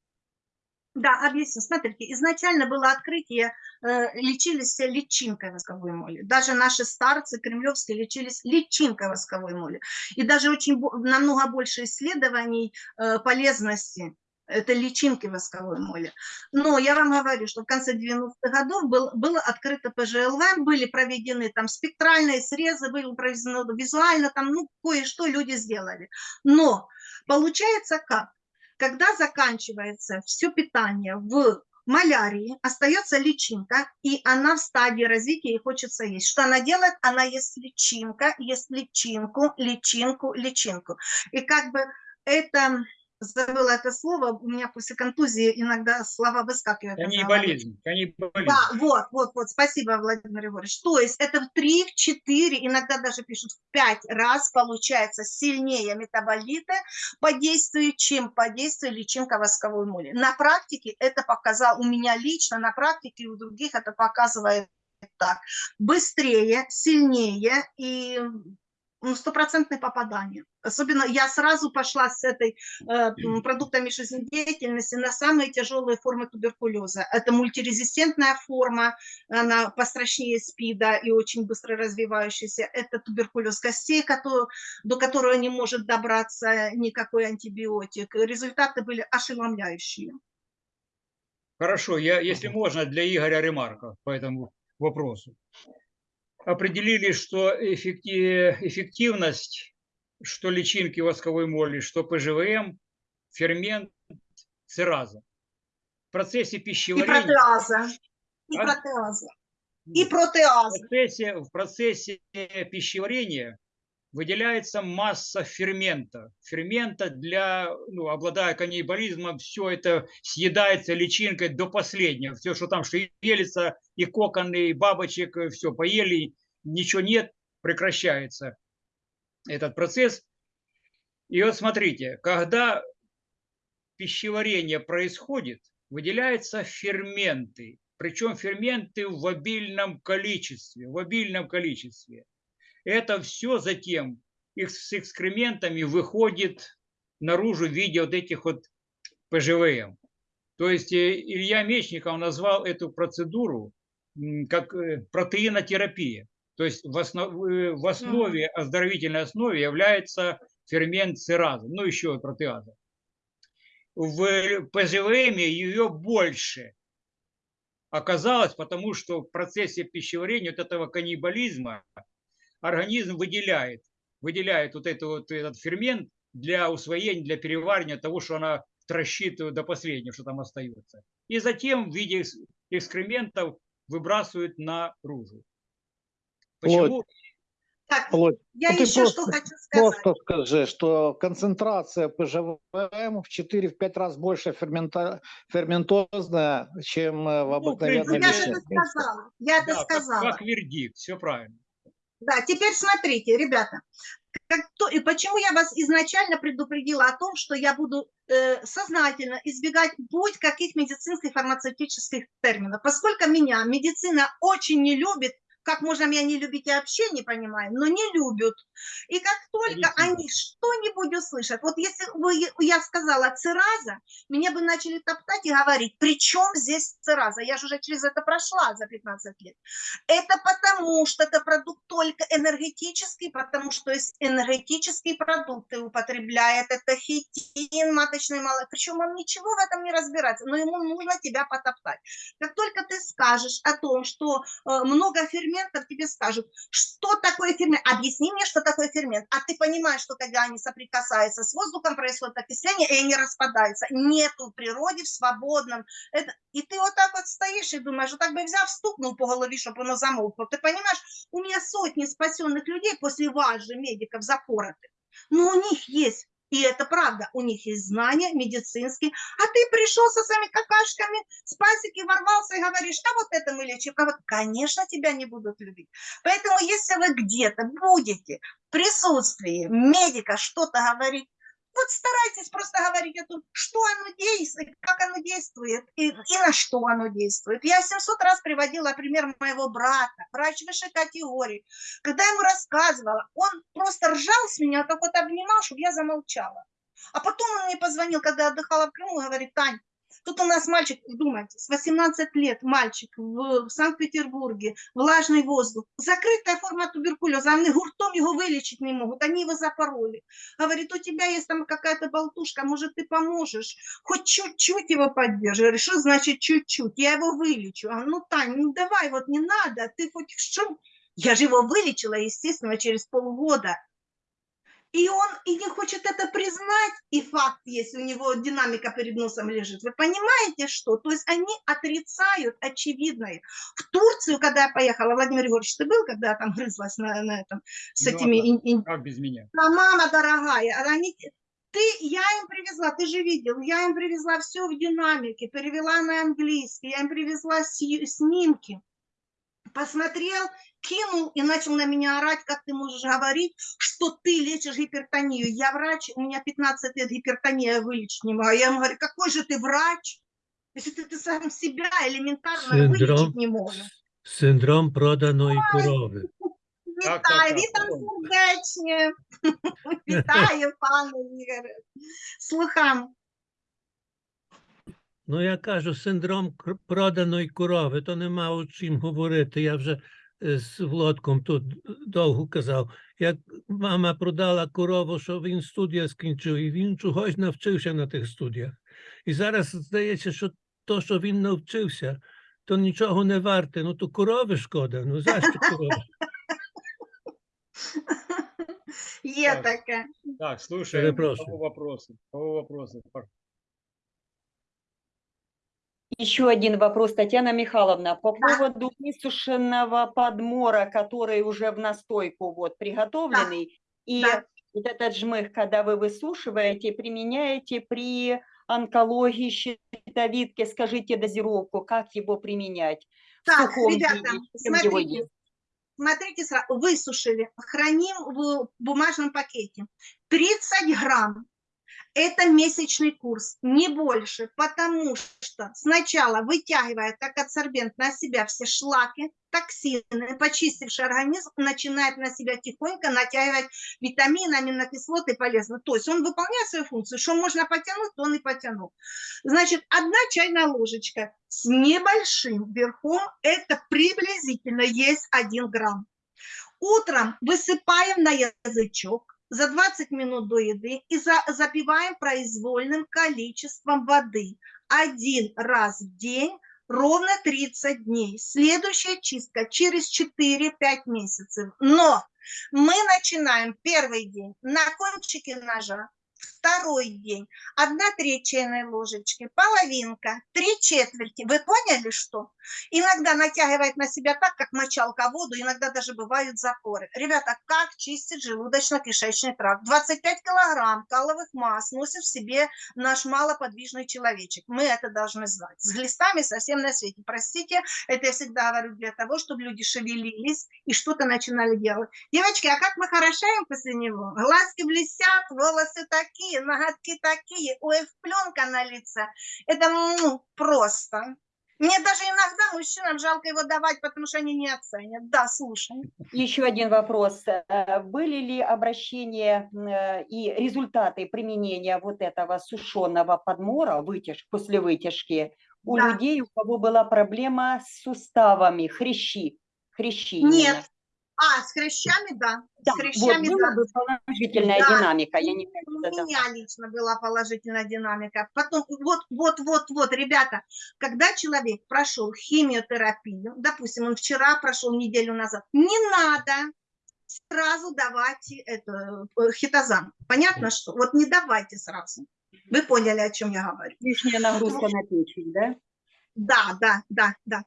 Да, объясню. Смотрите, изначально было открытие, э, лечились личинкой восковой моли. Даже наши старцы кремлевские лечились личинкой восковой моли. И даже очень намного больше исследований э, полезности это личинки восковой моли. Но я вам говорю, что в конце 90-х годов был, было открыто ПЖЛВ, были проведены там спектральные срезы, были проведены визуально, там, ну, кое-что люди сделали. Но получается как? Когда заканчивается все питание в малярии, остается личинка, и она в стадии развития и хочется есть. Что она делает? Она ест личинка, ест личинку, личинку, личинку. И как бы это, забыла это слово, у меня после контузии иногда слова выскакивают. головы. Каннибализм. Каннибализм. Да, вот, вот, вот, спасибо, Владимир Егорович. То есть это в 3, в 4, иногда даже пишут в 5 раз получается сильнее метаболиты по действию, чем по действию личинка восковой моли. На практике это показал, у меня лично на практике у других это показывает так. Быстрее, сильнее и ну, стопроцентное попадание. Особенно я сразу пошла с этой э, продуктами жизнедеятельности на самые тяжелые формы туберкулеза. Это мультирезистентная форма, она пострашнее СПИДа и очень быстро развивающаяся. Это туберкулез костей, который, до которого не может добраться никакой антибиотик. Результаты были ошеломляющие. Хорошо, я, если можно, для Игоря ремарка по этому вопросу. Определили, что эффекти- эффективность, что личинки восковой моли, что ПЖВМ, фермент цераза. В процессе И пищеварения, протеаза. И А? протеаза. И в протеаза. процессе, в процессе пищеварения выделяется масса фермента. Фермента для, ну, обладая каннибализмом, все это съедается личинкой до последнего. Все, что там шевелится, и коконы, и бабочек, все поели, ничего нет, прекращается этот процесс. И вот смотрите, когда пищеварение происходит, выделяются ферменты. Причем ферменты в обильном количестве, в обильном количестве. Это все затем с экскрементами выходит наружу в виде вот этих вот ПЖВМ. То есть э, Илья Мечников назвал эту процедуру как э, протеинотерапия. То есть в, основ- э, в основе, оздоровительной основе является фермент церазы, ну еще протеаза. В ПЖВМ ее больше оказалось, потому что в процессе пищеварения вот этого каннибализма организм выделяет, выделяет вот, это, вот этот фермент для усвоения, для переваривания того, что она тращит до последнего, что там остается. И затем в виде экс- экскрементов выбрасывают наружу. Почему? Так, Володь, я ну ты еще что просто- хочу сказать. Просто скажи, что концентрация ПЖВМ в 4-5 раз больше фермента, ферментозная, чем э, в Ну, обыкновенной Ну, я это сказала. Я это Да, как, сказала. как вердикт, все правильно. Да, теперь смотрите, ребята, как то, и почему я вас изначально предупредила о том, что я буду э, сознательно избегать будь каких медицинских фармацевтических терминов, поскольку меня медицина очень не любит, как можно меня не любить, я вообще не понимаю, но не любят. И как только Медицина. они что-нибудь услышат, вот если бы я сказала цераза, меня бы начали топтать и говорить, при чем здесь цераза? Я же уже через это прошла за 15 лет. Это потому, что это продукт только энергетический, потому что есть энергетические продукты употребляет, это хитин, маточный молоко, причем он ничего в этом не разбирается, но ему нужно тебя потоптать. Как только ты скажешь о том, что э, много ферментов, тебе скажут, что такое фермент, объясни мне, что такое фермент, а ты понимаешь, что когда они соприкасаются с воздухом, происходит окисление, и они распадаются. Нету в природе, в свободном, это... и ты вот так вот стоишь и думаешь, вот так бы взяв, стукнул по голове, чтобы оно замолкло. Ты понимаешь, у меня сотни спасенных людей после вас же, медиков, запоротых. Но у них есть И это правда, у них есть знания медицинские, а ты пришел со своими какашками с пасеки, ворвался и говоришь, а вот это мы лечим, а вот, конечно, тебя не будут любить. Поэтому если вы где-то будете в присутствии медика что-то говорить, вот старайтесь просто говорить о том, что оно действует, как оно действует и, и на что оно действует. Я 700 раз приводила пример моего брата, врач высшей категории. Когда я ему рассказывала, он просто ржал с меня, так вот обнимал, чтобы я замолчала. А потом он мне позвонил, когда отдыхала в Крыму, говорит, Тань, тут у нас мальчик, думайте, с 18 лет мальчик в, в Санкт-Петербурге, влажный воздух, закрытая форма туберкулеза, они гуртом его вылечить не могут, они его запороли. Говорит, у тебя есть там какая-то болтушка, может, ты поможешь, хоть чуть-чуть его говорю, что значит чуть-чуть? Я его вылечу. А, ну, Тань, ну давай, вот не надо, ты хоть что? Я же его вылечила, естественно, через полгода. И он и не хочет это признать, и факт, если у него динамика перед носом лежит. Вы понимаете, что? То есть они отрицают очевидное. В Турцию, когда я поехала, Владимир Егорович, ты был, когда я там грызлась на, на этом, с Ну, а этими... ин- ин- Как без меня? а мама дорогая, а они, ты, я им привезла, ты же видел, я им привезла все в динамике, перевела на английский, я им привезла снимки Посмотрел, кинул и начал на меня орать, как ты можешь говорить, что ты лечишь гипертонию. Я врач, у меня 15 лет гипертония вылечить не могу. Я ему говорю, какой же ты врач, если ты, ты сам себя элементарно Синдром. вылечить не можешь. Синдром проданої корови. Так, так, Вітаю, так, вітам потім. сердечне. Вітаю, пане Ігоре. Слухам. Ну, я кажу, синдром проданої корови, то нема о чим говорити. Я вже е, з Володком тут довго казав. Як мама продала корову, що він студія скінчив, і він чогось навчився на тих студіях. І зараз здається, що то, що він навчився, то нічого не варте. Ну, то корови шкода. Ну, за що корови? Є Так. таке. Так, слушаем. Перепрошую. Кого вопросы? Кого вопросы? Еще один вопрос, Татьяна Михайловна, по поводу высушенного подмора, который уже в настойку вот приготовленный, и да. вот этот жмых, когда вы высушиваете, применяете при онкологии щитовидки, скажите дозировку, как его применять? Так, ребята, виде, смотрите. Смотрите, высушили, храним в бумажном пакете. 30 грамм. Это месячный курс, не больше, потому что сначала вытягивает как адсорбент на себя все шлаки, токсины, почистивший организм начинает на себя тихонько натягивать витамины, аминокислоты полезные. То есть он выполняет свою функцию, что можно потянуть, то он и потянул. Значит, одна чайная ложечка с небольшим верхом, это приблизительно есть 1 грамм. Утром высыпаем на язычок за 20 минут до еды и за, запиваем произвольным количеством воды. Один раз в день ровно 30 дней. Следующая чистка через 4-5 месяцев. Но мы начинаем первый день на кончике ножа, второй день одна треть чайной ложечки, половинка, три четверти. Вы поняли, что? Иногда натягивает на себя так, как мочалка воду, иногда даже бывают запоры. Ребята, как чистить желудочно-кишечный тракт? 25 килограмм каловых масс носит в себе наш малоподвижный человечек. Мы это должны знать. С глистами совсем на свете. Простите, это я всегда говорю для того, чтобы люди шевелились и что-то начинали делать. Девочки, а как мы хорошаем после него? Глазки блестят, волосы такие, ноготки такие, ой, пленка на лице. Это ну, просто. Мне даже иногда мужчинам жалко его давать, потому что они не оценят. Да, слушай. Еще один вопрос. Э, Были ли обращения э, и результаты применения вот этого сушеного подмора вытяж, после вытяжки у Да. людей, у кого была проблема с суставами, хрящи? Хрящи Нет. А, с хрящами, да. Да, с вот хрящами, была да. бы положительная Да. динамика. Я не У знаю, это- меня лично была положительная динамика. Потом, вот, вот, вот, вот, ребята, когда человек прошел химиотерапию, допустим, он вчера прошел неделю назад, не надо сразу давать это, э, хитозан. Понятно, что? Вот не давайте сразу. Вы поняли, о чем я говорю. лишняя нагрузка на печень, да? Да, да, да, да.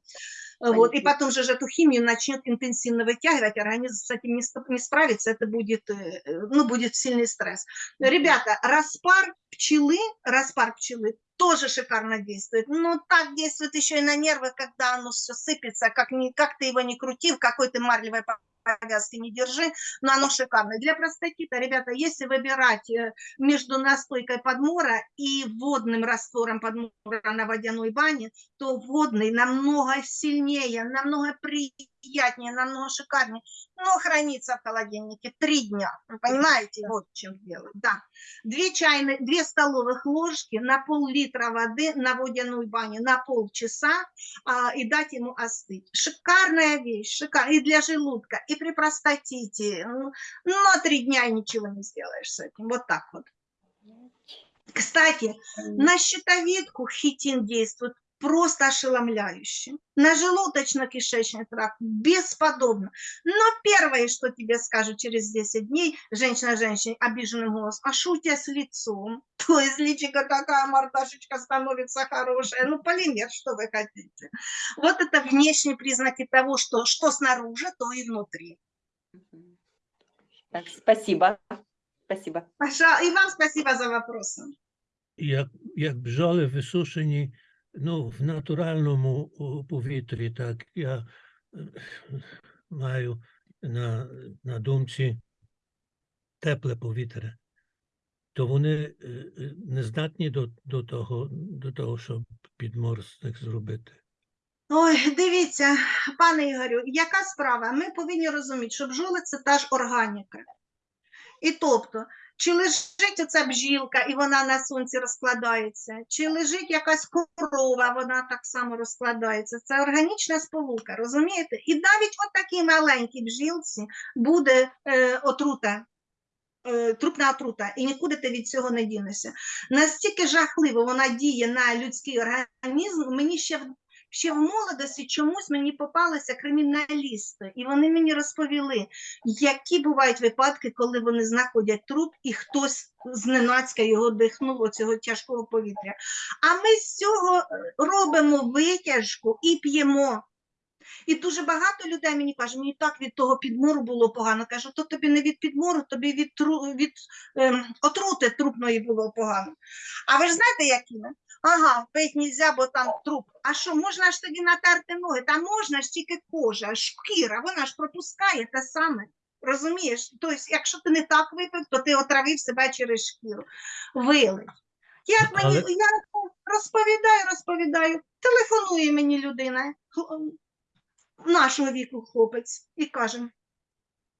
Вот, и потом же эту химию начнет интенсивно вытягивать, организм с этим не, не справится, это будет, э, э, ну, будет сильный стресс. Ребята, распар пчелы, распар пчелы тоже шикарно действует. Но так действует еще и на нервы, когда оно все сыпется, как, ни, как ты его не крути, в какой ты марлевой повязки не держи, но оно шикарное. Для простатита, ребята, если выбирать э, между настойкой подмора и водным раствором подмора на водяной бане, то водный намного сильнее, намного приятнее, намного шикарнее, но хранится в холодильнике три дня. Вы понимаете, вот в чем дело. Да. Две чайные, две столовых ложки на пол-литра воды на водяной бане на полчаса а, и дать ему остыть. Шикарная вещь, шикарная и для желудка, и при простатите. Ну, на три дня и ничего не сделаешь с этим. Вот так вот. Кстати, на щитовидку хитин действует просто ошеломляюще. На желудочно-кишечный тракт бесподобно. Но первое, что тебе скажут через 10 дней, женщина женщине обиженным голосом, а тебя с лицом? То есть личико такая мордашечка становится хорошая. Ну, полимер, что вы хотите. Вот это внешние признаки того, что, что снаружи, то и внутри. Так, спасибо. Спасибо. Пожалуйста, и вам спасибо за вопросы. Як, як бджоли висушені ну, в натуральному повітрі, так я е, маю на, на думці тепле повітря, то вони е, е, не здатні до, до, того, до того, щоб підмор зробити. Ой, дивіться, пане Ігорю, яка справа? Ми повинні розуміти, що бджоли це та ж органіка. І тобто, чи лежить оця бджілка і вона на сонці розкладається, чи лежить якась корова, вона так само розкладається. Це органічна сполука, розумієте? І навіть от такій маленькій бджілці буде е, отрута. е, Трупна отрута, і нікуди ти від цього не дінешся. Настільки жахливо вона діє на людський організм, мені ще ще в молодості чомусь мені попалися криміналісти, і вони мені розповіли, які бувають випадки, коли вони знаходять труп, і хтось зненацька його дихнув оцього тяжкого повітря. А ми з цього е, робимо витяжку і п'ємо. І дуже багато людей мені кажуть, мені так від того підмору було погано. Кажу, то тобі не від підмору, тобі від, тру, від ем, отрути трупної було погано. А ви ж знаєте, які ми? Ага, пить нельзя, бо там труп. А що, можна ж тоді натерти ноги? Та можна ж тільки кожа, шкіра, вона ж пропускає те саме. Розумієш? Тобто, якщо ти не так випив, то ти отравив себе через шкіру. Вилив. Як мені, Але- я розповідаю, розповідаю, телефонує мені людина, нашого віку хлопець, і каже,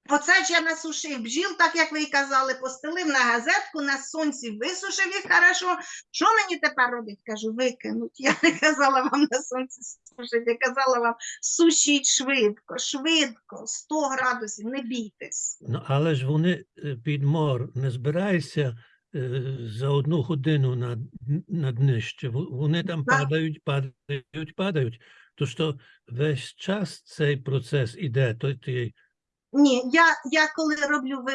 Оце ж я насушив бджіл, так як ви і казали, постелив на газетку, на сонці висушив їх хорошо. Що мені тепер робити? Кажу, викинуть. Я не казала вам на сонці сушити, я казала вам сушіть швидко, швидко, 100 градусів, не бійтесь. Ну, але ж вони е, підмор не збирається е, за одну годину на, на днище. Вони там Так. падають, падають, падають. То що весь час цей процес іде, то ти Ні, я, я коли роблю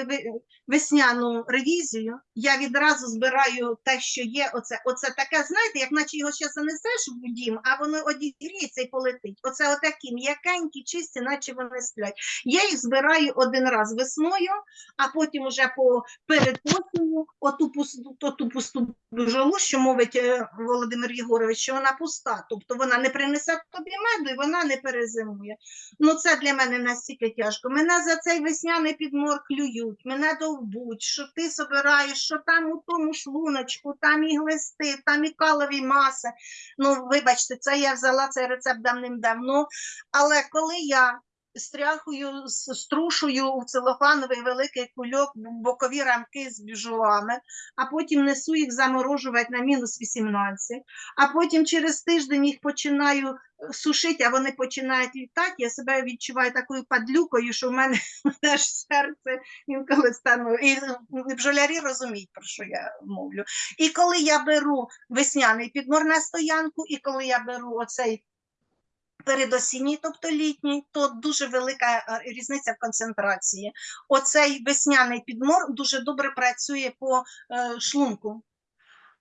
весняну ревізію, я відразу збираю те, що є. Оце, оце таке, знаєте, як наче його ще занесеш в дім, а воно одігріється і полетить. Оце отакі м'якенькі, чисті, наче вони сплять. Я їх збираю один раз весною, а потім уже по перед осінню оту пусту, оту пусту бджолу, що мовить е, Володимир Єгорович, що вона пуста, тобто вона не принесе тобі меду і вона не перезимує. Ну, це для мене настільки тяжко. Мене за цей весняний підмор клюють, мене довбуть, що ти собираєш, що там у тому шлуночку, там і глисти, там і калові маси. Ну, вибачте, це я взяла цей рецепт давним-давно. Але коли я стряхую, струшую у целофановий великий кульок бокові рамки з бджолами, а потім несу їх заморожувати на мінус 18, а потім через тиждень їх починаю сушити, а вони починають літати, я себе відчуваю такою падлюкою, що в мене аж серце інколи стане. І бджолярі розуміють, про що я мовлю. І коли я беру весняний підмор на стоянку, і коли я беру оцей передосінній, тобто літній, то дуже велика е, різниця в концентрації. Оцей весняний підмор дуже добре працює по е, шлунку.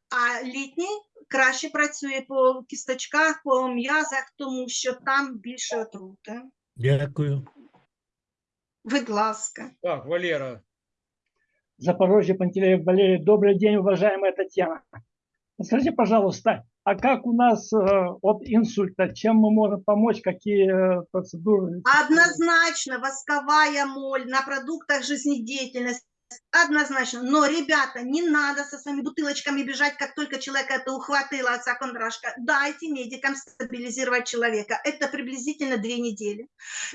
А літній краще працює по кісточках, по м'язах, тому що там більше отрути. Дякую. Будь ласка. Так, Валера, Запорожье, Пантелеев, Валерий. Добрый день, уважаемая Татьяна. Скажите, пожалуйста, а как у нас э, от инсульта, чем мы можем помочь, какие э, процедуры? Однозначно восковая моль на продуктах жизнедеятельности. Однозначно. Но, ребята, не надо со своими бутылочками бежать, как только человек это ухватила, отца кондрашка. Дайте медикам стабилизировать человека. Это приблизительно две недели.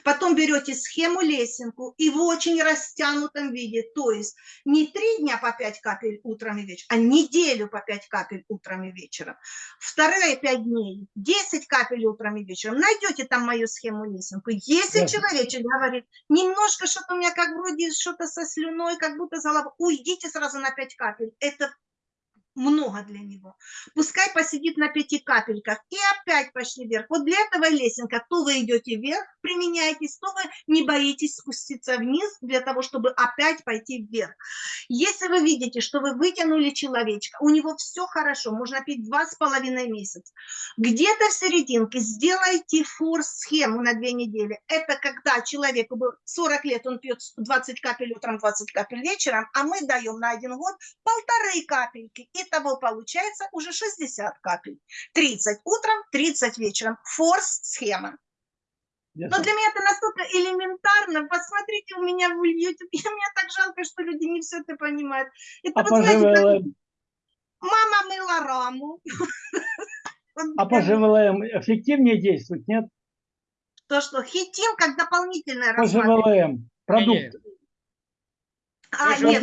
Потом берете схему лесенку и в очень растянутом виде. То есть не три дня по 5 капель утром и вечером, а неделю по 5 капель утром и вечером. Вторые 5 дней 10 капель утром и вечером. Найдете там мою схему лесенку. Если Ясно. человечек говорит, немножко что-то у меня как вроде что-то со слюной, как будто голова, уйдите сразу на 5 капель. Это много для него. Пускай посидит на пяти капельках и опять пошли вверх. Вот для этого лесенка. То вы идете вверх, применяетесь, то вы не боитесь спуститься вниз для того, чтобы опять пойти вверх. Если вы видите, что вы вытянули человечка, у него все хорошо, можно пить два с половиной месяца. Где-то в серединке сделайте форс-схему на две недели. Это когда человеку был 40 лет, он пьет 20 капель утром, 20 капель вечером, а мы даем на один год полторы капельки. Итого получается уже 60 капель. 30 утром, 30 вечером. Форс-схема. Но для меня это настолько элементарно. Посмотрите у меня в YouTube. И мне так жалко, что люди не все это понимают. Это А вот по знаете, как мама мыла раму. А по ЖВЛМ эффективнее действует, нет? То, что хитин как дополнительное По рассматривать. ЖВЛМ, продукт. А, нет,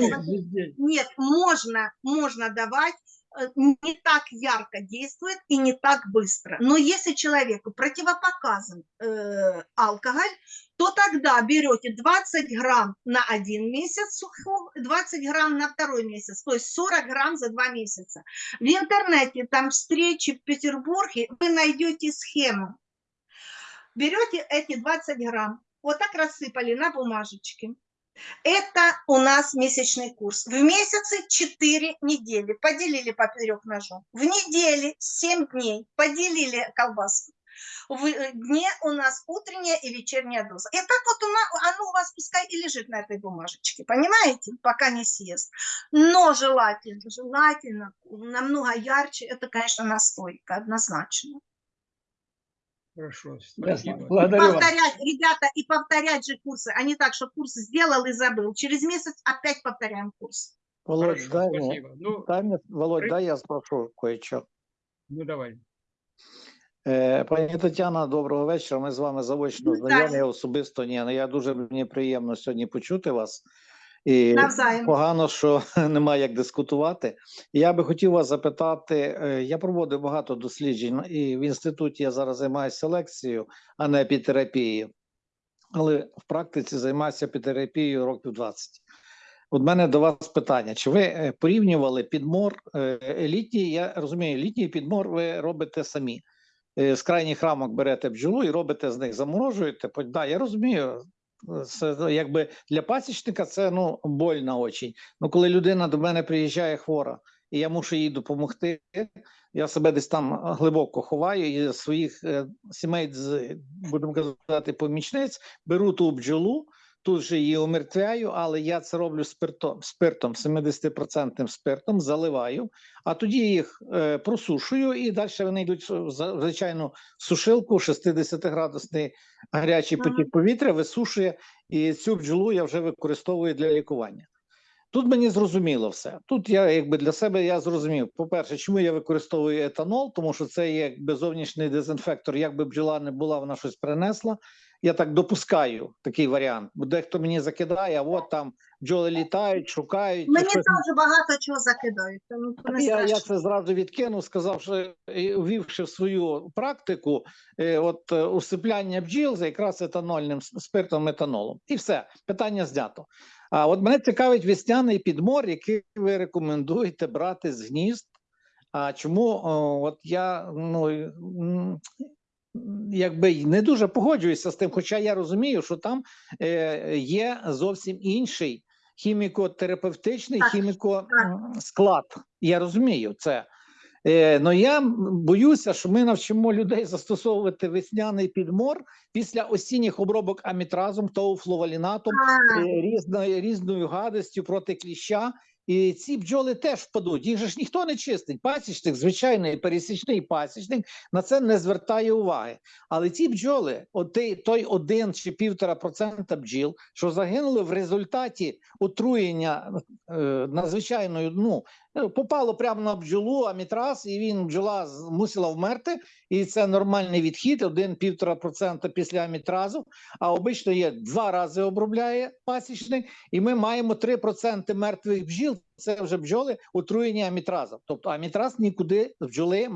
нет, можно, можно давать, э, не так ярко действует и не так быстро. Но если человеку противопоказан э, алкоголь, то тогда берете 20 грамм на один месяц сухого, 20 грамм на второй месяц, то есть 40 грамм за два месяца. В интернете, там встречи в Петербурге, вы найдете схему. Берете эти 20 грамм, вот так рассыпали на бумажечке. Это у нас месячный курс. В месяце 4 недели. Поделили поперек ножом. В неделе 7 дней. Поделили колбаску. В э, дне у нас утренняя и вечерняя доза. И так вот у оно у вас пускай и лежит на этой бумажечке. Понимаете? Пока не съест. Но желательно, желательно, намного ярче, это, конечно, настойка, однозначно. хорошо, Ясно. спасибо. Благодарю вас. Повторять, ребята, и повторять же курсы, а не так, что курс сделал и забыл. Через месяц опять повторяем курс. Володь, Хорошо, дай мне, спасибо. Ну, дай мне, Володь, при- дай я спрошу кое-що. ну давай. Е, Пані Тетяна, доброго вечора. Ми з вами заочно Вітаю. знайомі, я особисто ні. але Я дуже мені приємно сьогодні почути вас. І Навзаєм. погано, що немає як дискутувати. Я би хотів вас запитати: е, я проводив багато досліджень, і в інституті я зараз займаюся селекцією, а не епітерапією. Але в практиці займаюся епітерапією років 20. От мене до вас питання: чи ви е, порівнювали підмор е, літній? Я розумію, літній підмор ви робите самі. З крайніх рамок берете бджолу і робите з них, заморожуєте. Да, я розумію. Це ну, якби для пасічника це ну больно очень. Ну, коли людина до мене приїжджає хвора, і я мушу їй допомогти, я себе десь там глибоко ховаю і своїх е, сімей, з, будемо казати, помічниць, беру ту бджолу, тут же її умертвяю, але я це роблю спиртом, спиртом 70% спиртом, заливаю, а тоді їх е, просушую, і далі вони йдуть в звичайну сушилку, 60-градусний гарячий потік повітря висушує, і цю бджолу я вже використовую для лікування. Тут мені зрозуміло все. Тут я якби для себе я зрозумів. По-перше, чому я використовую етанол, тому що це є якби зовнішній дезінфектор. Якби бджола не була, вона щось принесла. Я так допускаю такий варіант. Бо дехто мені закидає, а от там бджоли літають, шукають. Мені щось теж багато чого закидають, тому не я, я це зразу відкинув, сказав, що е, ввівши в свою практику е, от е, усипляння бджіл за якраз етанольним спиртом етанолом. І все, питання знято. А от мене цікавить весняний підмор, який ви рекомендуєте брати з гнізд. А чому от я ну якби не дуже погоджуюся з тим, хоча я розумію, що там е, є зовсім інший хіміко-терапевтичний Так, хіміко м, склад. Я розумію це. Е, я боюся, що ми навчимо людей застосовувати весняний підмор після осінніх обробок амітразом, тоуфловалінатом, е, різною, різною гадостю проти кліща. І ці бджоли теж впадуть. Їх же ж ніхто не чистить. Пасічник, звичайний пересічний пасічник на це не звертає уваги. Але ці бджоли, оти, той, один чи півтора процента бджіл, що загинули в результаті отруєння е, надзвичайною, ну попало прямо на бджолу, амітраз, і він бджола мусила вмерти. І це нормальний відхід, один-півтора процента після амітразу. А обично є два рази обробляє пасічник, і ми маємо 3% мертвих бджіл. Це вже бджоли отруєні амітразом. Тобто амітраз нікуди бджоли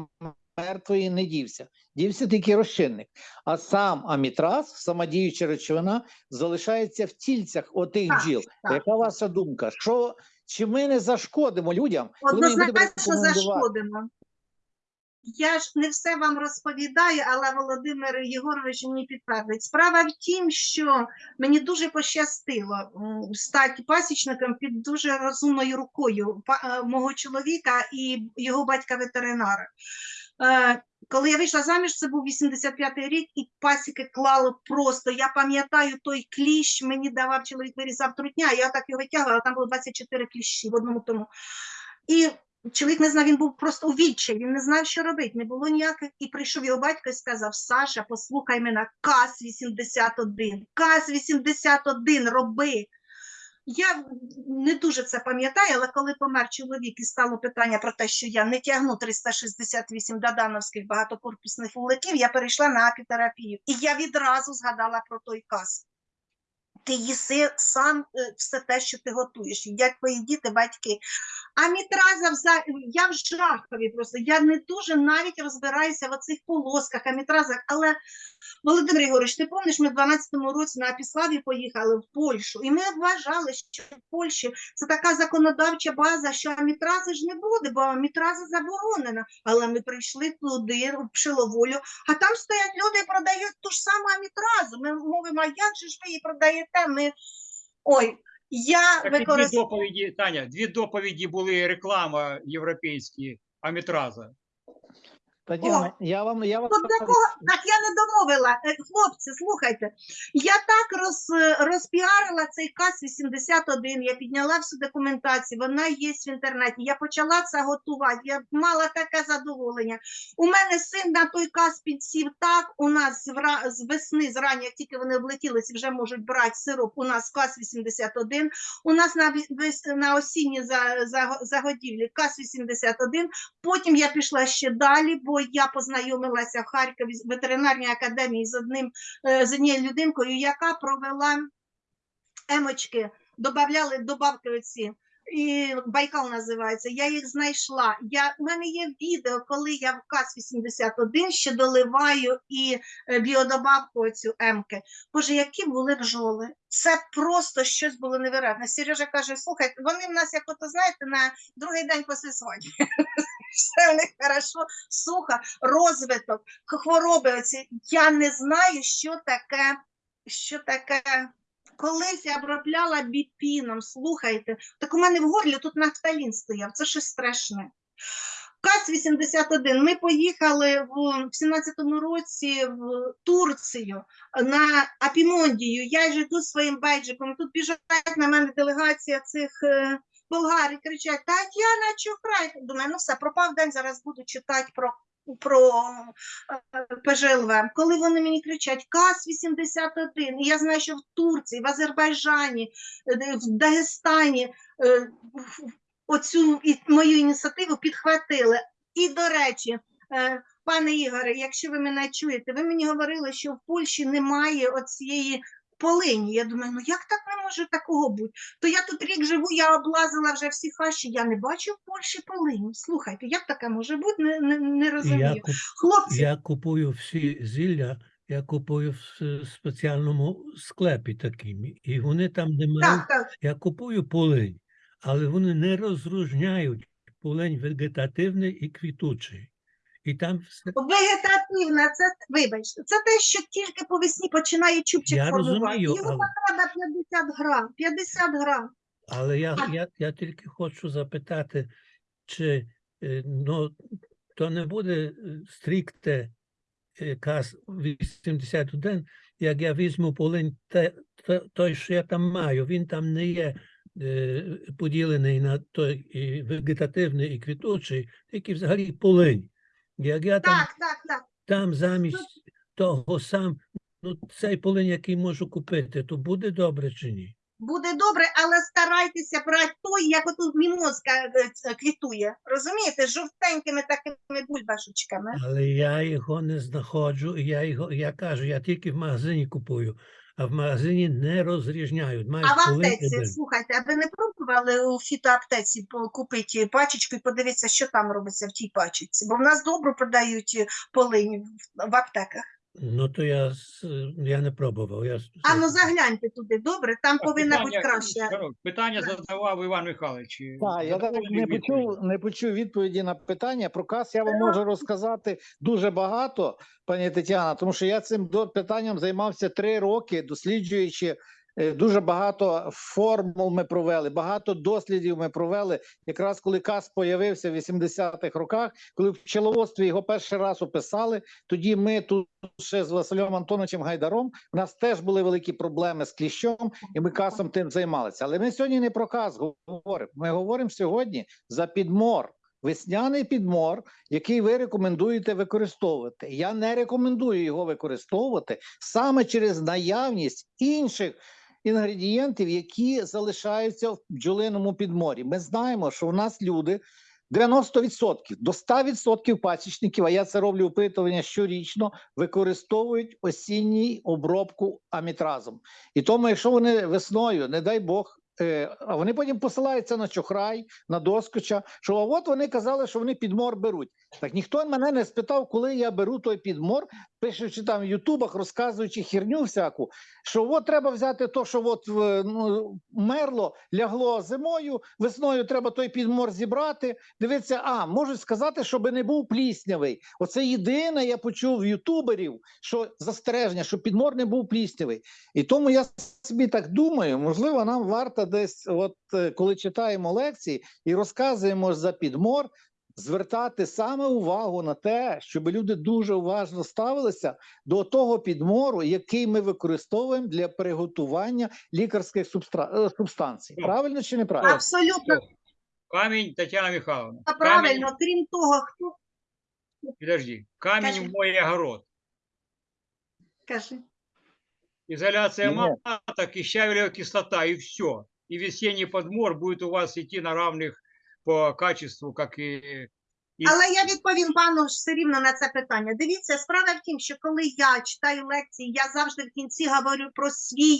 мертвої не дівся. Дівся тільки розчинник. А сам амітраз, сама діюча речовина, залишається в тільцях отих бджіл. Яка ваша думка? Що чи ми не зашкодимо людям? Однозначно зашкодимо. Я ж не все вам розповідаю, але Володимир Єгорович мені підтвердить. Справа в тім, що мені дуже пощастило стати пасічником під дуже розумною рукою е, мого чоловіка і його батька-ветеринара. Е, Коли я вийшла заміж, це був 85-й рік, і пасіки клало просто. Я пам'ятаю той кліщ, мені давав чоловік вирізав трутня, я так його витягувала, там було 24 кліщі в одному тому. І чоловік не знав, він був просто у відчаї, він не знав, що робити, не було ніяких. І прийшов його батько і сказав: Саша, послухай мене, КАС-81, КАС-81, роби. Я не дуже це пам'ятаю, але коли помер чоловік і стало питання про те, що я не тягну 368 дадановських багатокорпусних вуликів, я перейшла на апітерапію. І я відразу згадала про той кас. Ти їси сам е, все те, що ти готуєш, їдять твої діти, батьки. А мітраза вза... я в жахові просто. Я не дуже навіть розбираюся в оцих полосках, амітразах. Але Володимир Ігорович, ти пам'ятаєш, ми в 12-му році на Апіславі поїхали в Польщу, і ми вважали, що в Польщі це така законодавча база, що амітрази ж не буде, бо амітраза заборонена. Але ми прийшли туди, в Пшиловолю, а там стоять люди і продають ту ж саму амітразу. Ми мовимо, а як же ж ви її продаєте? Ми... Ой, я Так і дві доповіді, Таня, дві доповіді були реклама європейські амітраза. Тетяна, я вам я вам От такого, так я не домовила. Е, Хлопці, слухайте. Я так роз, розпіарила цей КАС 81, я підняла всю документацію, вона є в інтернеті. Я почала це готувати. Я мала таке задоволення. У мене син на той кас підсів так. У нас з, вра- з весни, зрання, як тільки вони облетілися, вже можуть брати сироп. У нас кас 81. У нас на, на осінні за, за, загодівлі кас 81. Потім я пішла ще далі, бо я познайомилася в Харкові з ветеринарній академії з одним е, з однією людинкою, яка провела емочки, додавали добавки оці. І Байкал називається. Я їх знайшла. Я, у мене є відео, коли я в КАС-81 ще доливаю і е, біодобавку оцю емки. Боже, які були бджоли. Це просто щось було невероятне. Сережа каже: слухайте, вони в нас, як ото знаєте, на другий день після свадьби. Все в них хорошо, сухо, розвиток, хвороби. Оці. Я не знаю, що таке, що таке. Колись я обробляла біпіном, слухайте, так у мене в горлі тут нафталін стояв, це щось страшне. КАС-81, ми поїхали в, в 17-му році в Турцію на Апімондію. Я ж йду своїм бейджиком, тут біжать на мене делегація цих е, болгар і кричать, Тетяна Чухрай. Думаю, ну все, пропав день, зараз буду читати про, про е, ПЖЛВ. Коли вони мені кричать КАС-81, і я знаю, що в Турції, в Азербайджані, е, в Дагестані е, оцю мою ініціативу підхватили. І, до речі, пане Ігоре, якщо ви мене чуєте, ви мені говорили, що в Польщі немає оцієї полині. Я думаю, ну як так не може такого бути? То я тут рік живу, я облазила вже всі хащі, я не бачу в Польщі полині. Слухайте, як таке може бути? Не, не, не Я, розумію. куп, Хлопці, я купую всі зілля, я купую в спеціальному склепі таким. І вони там, де мають, так, так. я купую полинь, але вони не розрізняють полинь вегетативний і квітучий. І там все. Вегетативна, це вибачте, це те, що тільки по весні починає чубчик Я формувати. розумію, Його але- треба 50 грам. 50 грам. Але я, я, я тільки хочу запитати, чи е, ну, то не буде е, стрікте е, КАС 81, як я візьму полинь те, те- той, що я там маю, він там не є е, поділений на той і вегетативний і квітучий, тільки взагалі полинь. Як я там, Так, так, так. Там замість того сам, ну цей полин, який можу купити, то буде добре чи ні? Буде добре, але старайтеся брати той, як отут мімозка е, квітує. Розумієте, з жовтенькими такими бульбашечками. Але я його не знаходжу, я його, я кажу, я тільки в магазині купую, а в магазині не розрізняють. Мають А в аптеці, один. слухайте, а ви не пробували у фітоаптеці купити пачечку і подивитися, що там робиться в тій пачечці? Бо в нас добре продають полині полинь в- в аптеках. Ну то я, с- я не пробував. Я... с- А ну загляньте туди, добре, там Так, повинна бути питання- краще. Питання задавав Іван Михайлович. Так, я так не почув, не почув відповіді на питання. Про кас я вам можу розказати дуже багато, пані Тетяна, тому що я цим до- питанням займався три роки, досліджуючи дуже багато формул ми провели, багато дослідів ми провели. Якраз коли кас появився в 80-х роках, коли в пчеловодстві його перший раз описали, тоді ми тут ще з Василем Антоновичем Гайдаром. У нас теж були великі проблеми з кліщом, і ми касом тим займалися. Але ми сьогодні не про кас говоримо. Ми говоримо сьогодні за підмор. Весняний підмор, який ви рекомендуєте використовувати. Я не рекомендую його використовувати саме через наявність інших інгредієнтів, які залишаються в бджолиному підморі. Ми знаємо, що у нас люди 90% до 100% пасічників, а я це роблю опитування щорічно, використовують осінній обробку амітразом. І тому, якщо вони весною, не дай Бог, а вони потім посилаються на чохрай, на доскоча, що а от вони казали, що вони підмор беруть. Так ніхто мене не спитав, коли я беру той підмор, пишучи там в Ютубах, розказуючи херню всяку, що от треба взяти то, що от ну, мерло, лягло зимою, весною треба той підмор зібрати. Дивіться, а можуть сказати, щоб не був пліснявий. Оце єдине, я почув в ютуберів, що застереження, що підмор не був пліснявий. І тому я собі так думаю, можливо, нам варто десь, от е, коли читаємо лекції і розказуємо за підмор, звертати саме увагу на те, щоб люди дуже уважно ставилися до того підмору, який ми використовуємо для приготування лікарських субстра... е, субстанцій. Правильно чи неправильно? Абсолютно Камінь, Тетяна Михайловна. Камінь, правильно. Крім того, хто подожди. Камінь Кажи. в мой огород. каже. Изоляция маток и щавелевая кислота, и все. И весенний подмор будет у вас идти на равных по качеству, как и... Але я відповім пану все рівно на це питання. Дивіться, справа в тім, що коли я читаю лекції, я завжди в кінці говорю про свій,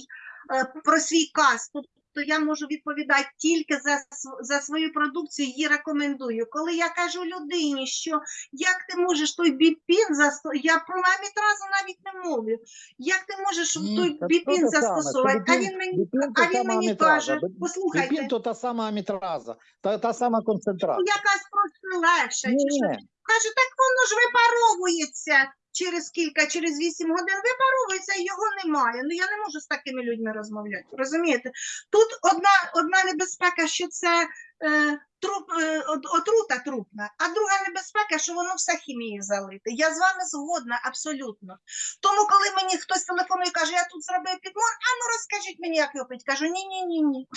е, про свій каз. Тобто я можу відповідати тільки за, за свою продукцію, її рекомендую. Коли я кажу людині, що як ти можеш той біпін засто... я про амітразу навіть не мовлю. Як ти можеш Ні, той то біпін застосувати? А він мені, а він мені каже, послухайте, Біпін то та сама амітраза, та, та сама концентрація. якась просто легша. Ні, чи ні. Каже, так воно ж випаровується через кілька, через вісім годин випаровується, і його немає. Ну я не можу з такими людьми розмовляти. Розумієте? Тут одна, одна небезпека, що це е, труп, е, отрута трупна, а друга небезпека, що воно все хімією залите. Я з вами згодна абсолютно. Тому, коли мені хтось телефонує і каже, я тут зробив підмор, а ну розкажіть мені, як його пить. Кажу, ні, ні, ні, ні.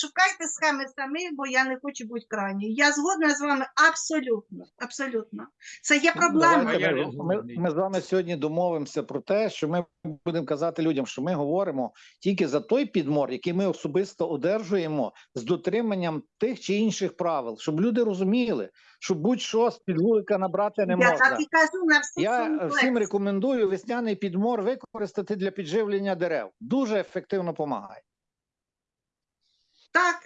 Шукайте схеми самі, бо я не хочу бути крайньою. Я згодна з вами абсолютно. Абсолютно. Це є проблема. Давайте ми, ми, ми з вами сьогодні домовимося про те, що ми будемо казати людям, що ми говоримо тільки за той підмор, який ми особисто одержуємо з дотриманням тих чи інших правил, щоб люди розуміли, що будь-що з підвулика набрати не я так і кажу на всіх Я всім рекомендую весняний підмор використати для підживлення дерев. Дуже ефективно допомагає. Так,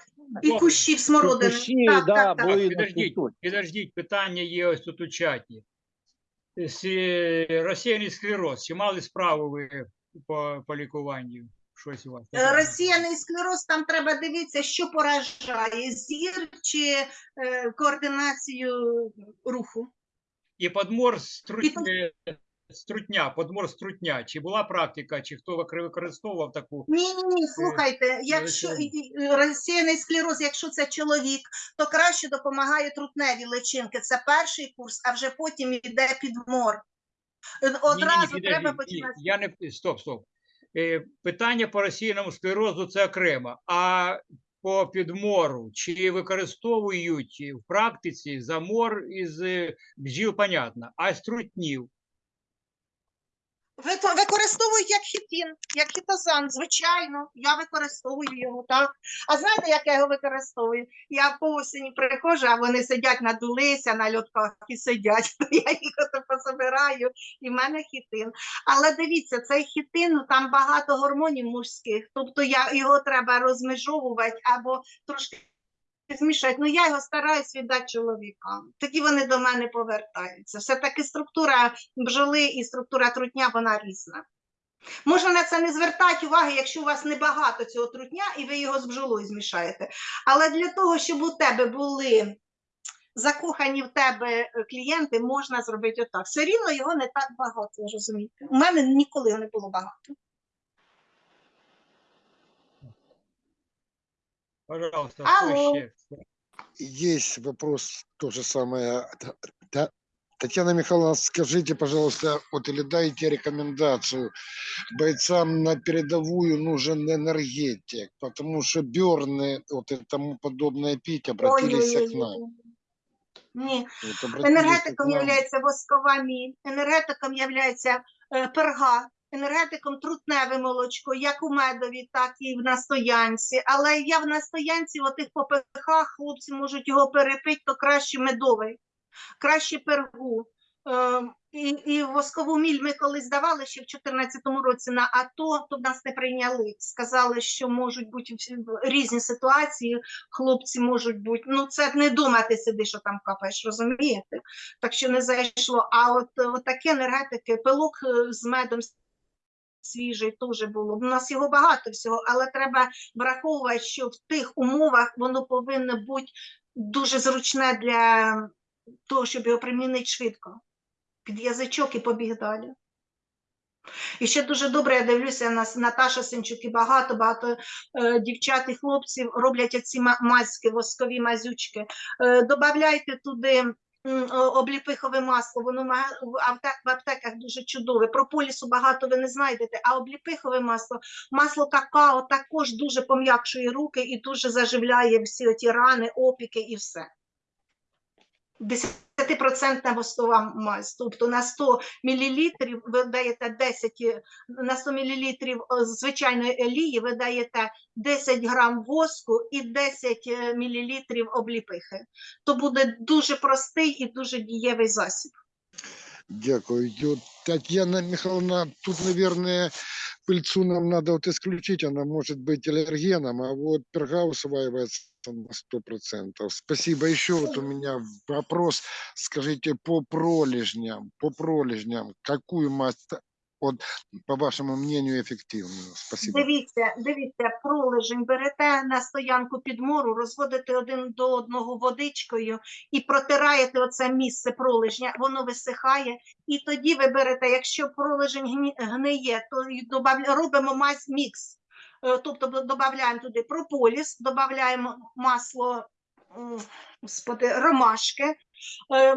і кущів смородини. Кущі, так, да, так, так. Так, підождіть, тут. підождіть, питання є ось тут у чаті. С- Розсіяний склероз. Чи мали справу ви по, по лікуванню? Щось у вас? Е, Розсіяний склероз, там треба дивитися, що поражає, зір чи е, координацію руху. І подмор е, струтня, подмор струтня. Чи була практика, чи хто використовував таку? Ні, ні, ні, слухайте, якщо лечення. і- і- розсіяний склероз, якщо це чоловік, то краще допомагають трутневі личинки. Це перший курс, а вже потім йде підмор. Е, Ні-ні-ні, треба ні, починати. Я не стоп, стоп. Е, Питання по російному склерозу це окремо. А по підмору чи використовують в практиці замор із е, бджіл, понятно, а з трутнів? Ви- Використовують як хітин, як хітозан, звичайно. Я використовую його, так. А знаєте, як я його використовую? Я по осені приходжу, а вони сидять, надулися на льотках і сидять. Я їх ото пособираю, і в мене хітин. Але дивіться, цей хітин, ну там багато гормонів мужських, тобто я, його треба розмежовувати або трошки змішати. Ну я його стараюсь віддати чоловікам. Тоді вони до мене повертаються. Все-таки структура бджоли і структура трутня вона різна. Можна на це не звертати уваги, якщо у вас небагато цього трутня і ви його з бджолою змішаєте. Але для того, щоб у тебе були закохані в тебе е, клієнти, можна зробити отак. Все рівно його не так багато, розумієте. У мене ніколи його не було багато. Пожалуйста, Алло. хто ще? Есть вопрос, то же самое. Т- Т- Татьяна Михайловна, скажите, пожалуйста, вот или дайте рекомендацию. Бойцам на передовую нужен энергетик, потому что Берны, вот и тому подобное пить, обратились к нам. Ой-ой-ой. Ні, Вот обратились к Енергетиком нам. є воскова міль, енергетиком є перга, енергетиком трутневе молочко, як у медові, так і в настоянці. Але я в настоянці, в отих попихах, хлопці можуть його перепити, то краще медовий, краще пергу. Е, І, і воскову міль ми колись давали ще в 2014 році на АТО, то нас не прийняли. Сказали, що можуть бути різні ситуації, хлопці можуть бути. Ну, це не дома ти сидиш, що там капаєш, розумієте? Так що не зайшло. А от, от такі енергетики, пилок е, з медом свіжий теж було. У нас його багато всього, але треба враховувати, що в тих умовах воно повинно бути дуже зручне для того, щоб його примінити швидко. Під язичок і побіг далі. І ще дуже добре, я дивлюся, нас Наташа Синчук і багато, багато е, дівчат і хлопців роблять оці ма- воскові мазючки. Е, добавляйте туди обліпихове масло, воно в апте- в аптеках дуже чудове. Прополісу багато ви не знайдете, а обліпихове масло, масло какао також дуже пом'якшує руки і дуже заживляє всі оті рани, опіки і все. 10% воскова мазь, тобто на 100 мл ви даєте 10, е, на 100 мл звичайної олії ви даєте 10 грам воску і 10 мл обліпихи. То буде дуже простий і дуже дієвий засіб. Дякую. Татьяна Михайловна, тут, наверное, пыльцу нам надо вот исключить, она может быть аллергеном, а вот перга усваивается на 100%. Спасибо. Еще вот у меня вопрос, скажите, по пролежням, по пролежням, какую мазь, вот, по вашему мнению, эффективную? Спасибо. Дивіться, дивіться, пролежень берете на стоянку підмору, розводите один до одного водичкою і протираєте оце місце пролежня, воно висихає. І тоді ви берете, якщо пролежень гниє, то робимо мазь мікс. Е, Тобто додаємо туди прополіс, додаємо масло м, господи, ромашки, е,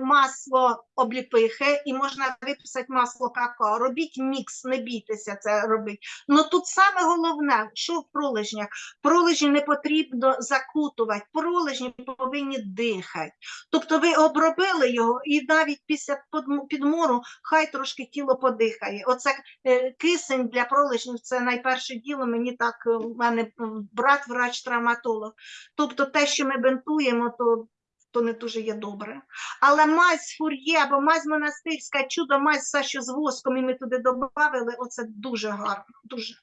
масло обліпихи і можна виписати масло какао. Робіть мікс, не бійтеся це робити. Ну тут саме головне, що в пролежнях. Пролежні не потрібно закутувати, пролежні повинні дихати. Тобто ви обробили його, і навіть після підмору хай трошки тіло подихає. Оце е, кисень для пролежнів це найперше діло. Мені так е, в мене е, брат, врач-травматолог. Тобто те, що ми бинтуємо, то. То не дуже є добре. Але мазь фур'є або мазь монастирська, чудо мазь, все, що з воском, і ми туди додавали, оце дуже гарно. Дуже.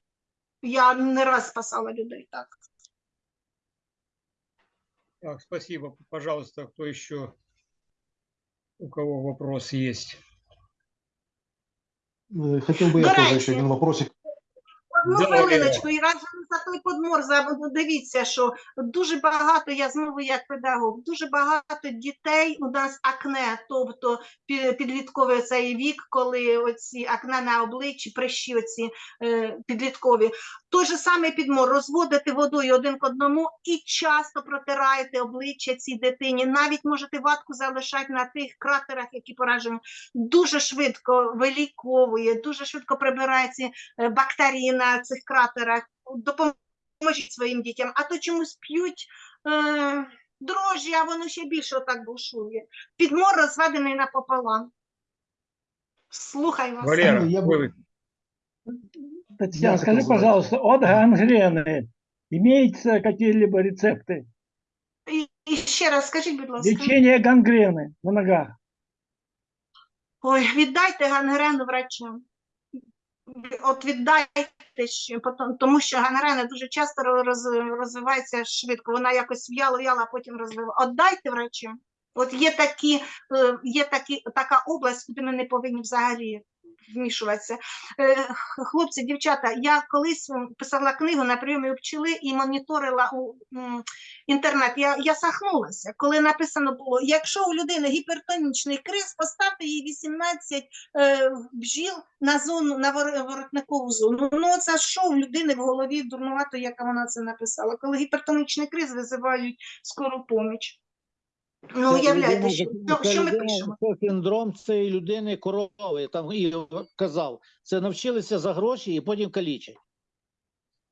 Я не раз спасала людей так. Так, спасибо. Пожалуйста, кто еще? У кого вопрос есть? Э, Хотел бы я До тоже еще один вопросик. Одну хвилиночку, і разом за той подмор дивіться, що дуже багато, я знову як педагог, дуже багато дітей у нас акне, тобто пі- підлітковий цей вік, коли оці акне на обличчі, прищі оці е, підліткові. Той же самий підмор, розводити водою один к одному і часто протираєте обличчя цій дитині. Навіть можете ватку залишати на тих кратерах, які поражені. Дуже швидко виліковує, дуже швидко прибирає ці е, бактерії на цих кратерах. Допоможіть своїм дітям, а то чомусь п'ють е, дрожжі, а воно ще більше отак бушує. Підмор розведений напополам. Слухай вас. Валера, я Татьяна, Я скажи, хотел задать. пожалуйста, от гангрены имеются какие-либо рецепты? І, і ще раз скажіть, будь ласка. Лечение гангрены на ногах. Ой, віддайте гангрену врачам. От віддайте, ще, потом- тому що гангрена дуже часто роз- розвивається швидко. Вона якось в'яло-в'яло, а потім розвиває. Отдайте врачам. От є такі, е, є такі, така область, куди ми не повинні взагалі вмішуватися. Е, Хлопці, дівчата, я колись писала книгу на прийомі у пчели і моніторила у інтернет. Я, я сахнулася, коли написано було: якщо у людини гіпертонічний криз, поставте їй 18 е, бджіл на зону на воротникову зону. Ну це що в людини в голові дурнувато, яка вона це написала. Коли гіпертонічний криз визивають скору поміч. Ну, уявляйте, що, що ми пишемо. Це синдром цієї людини корови. Там і казав, це навчилися за гроші і потім калічать.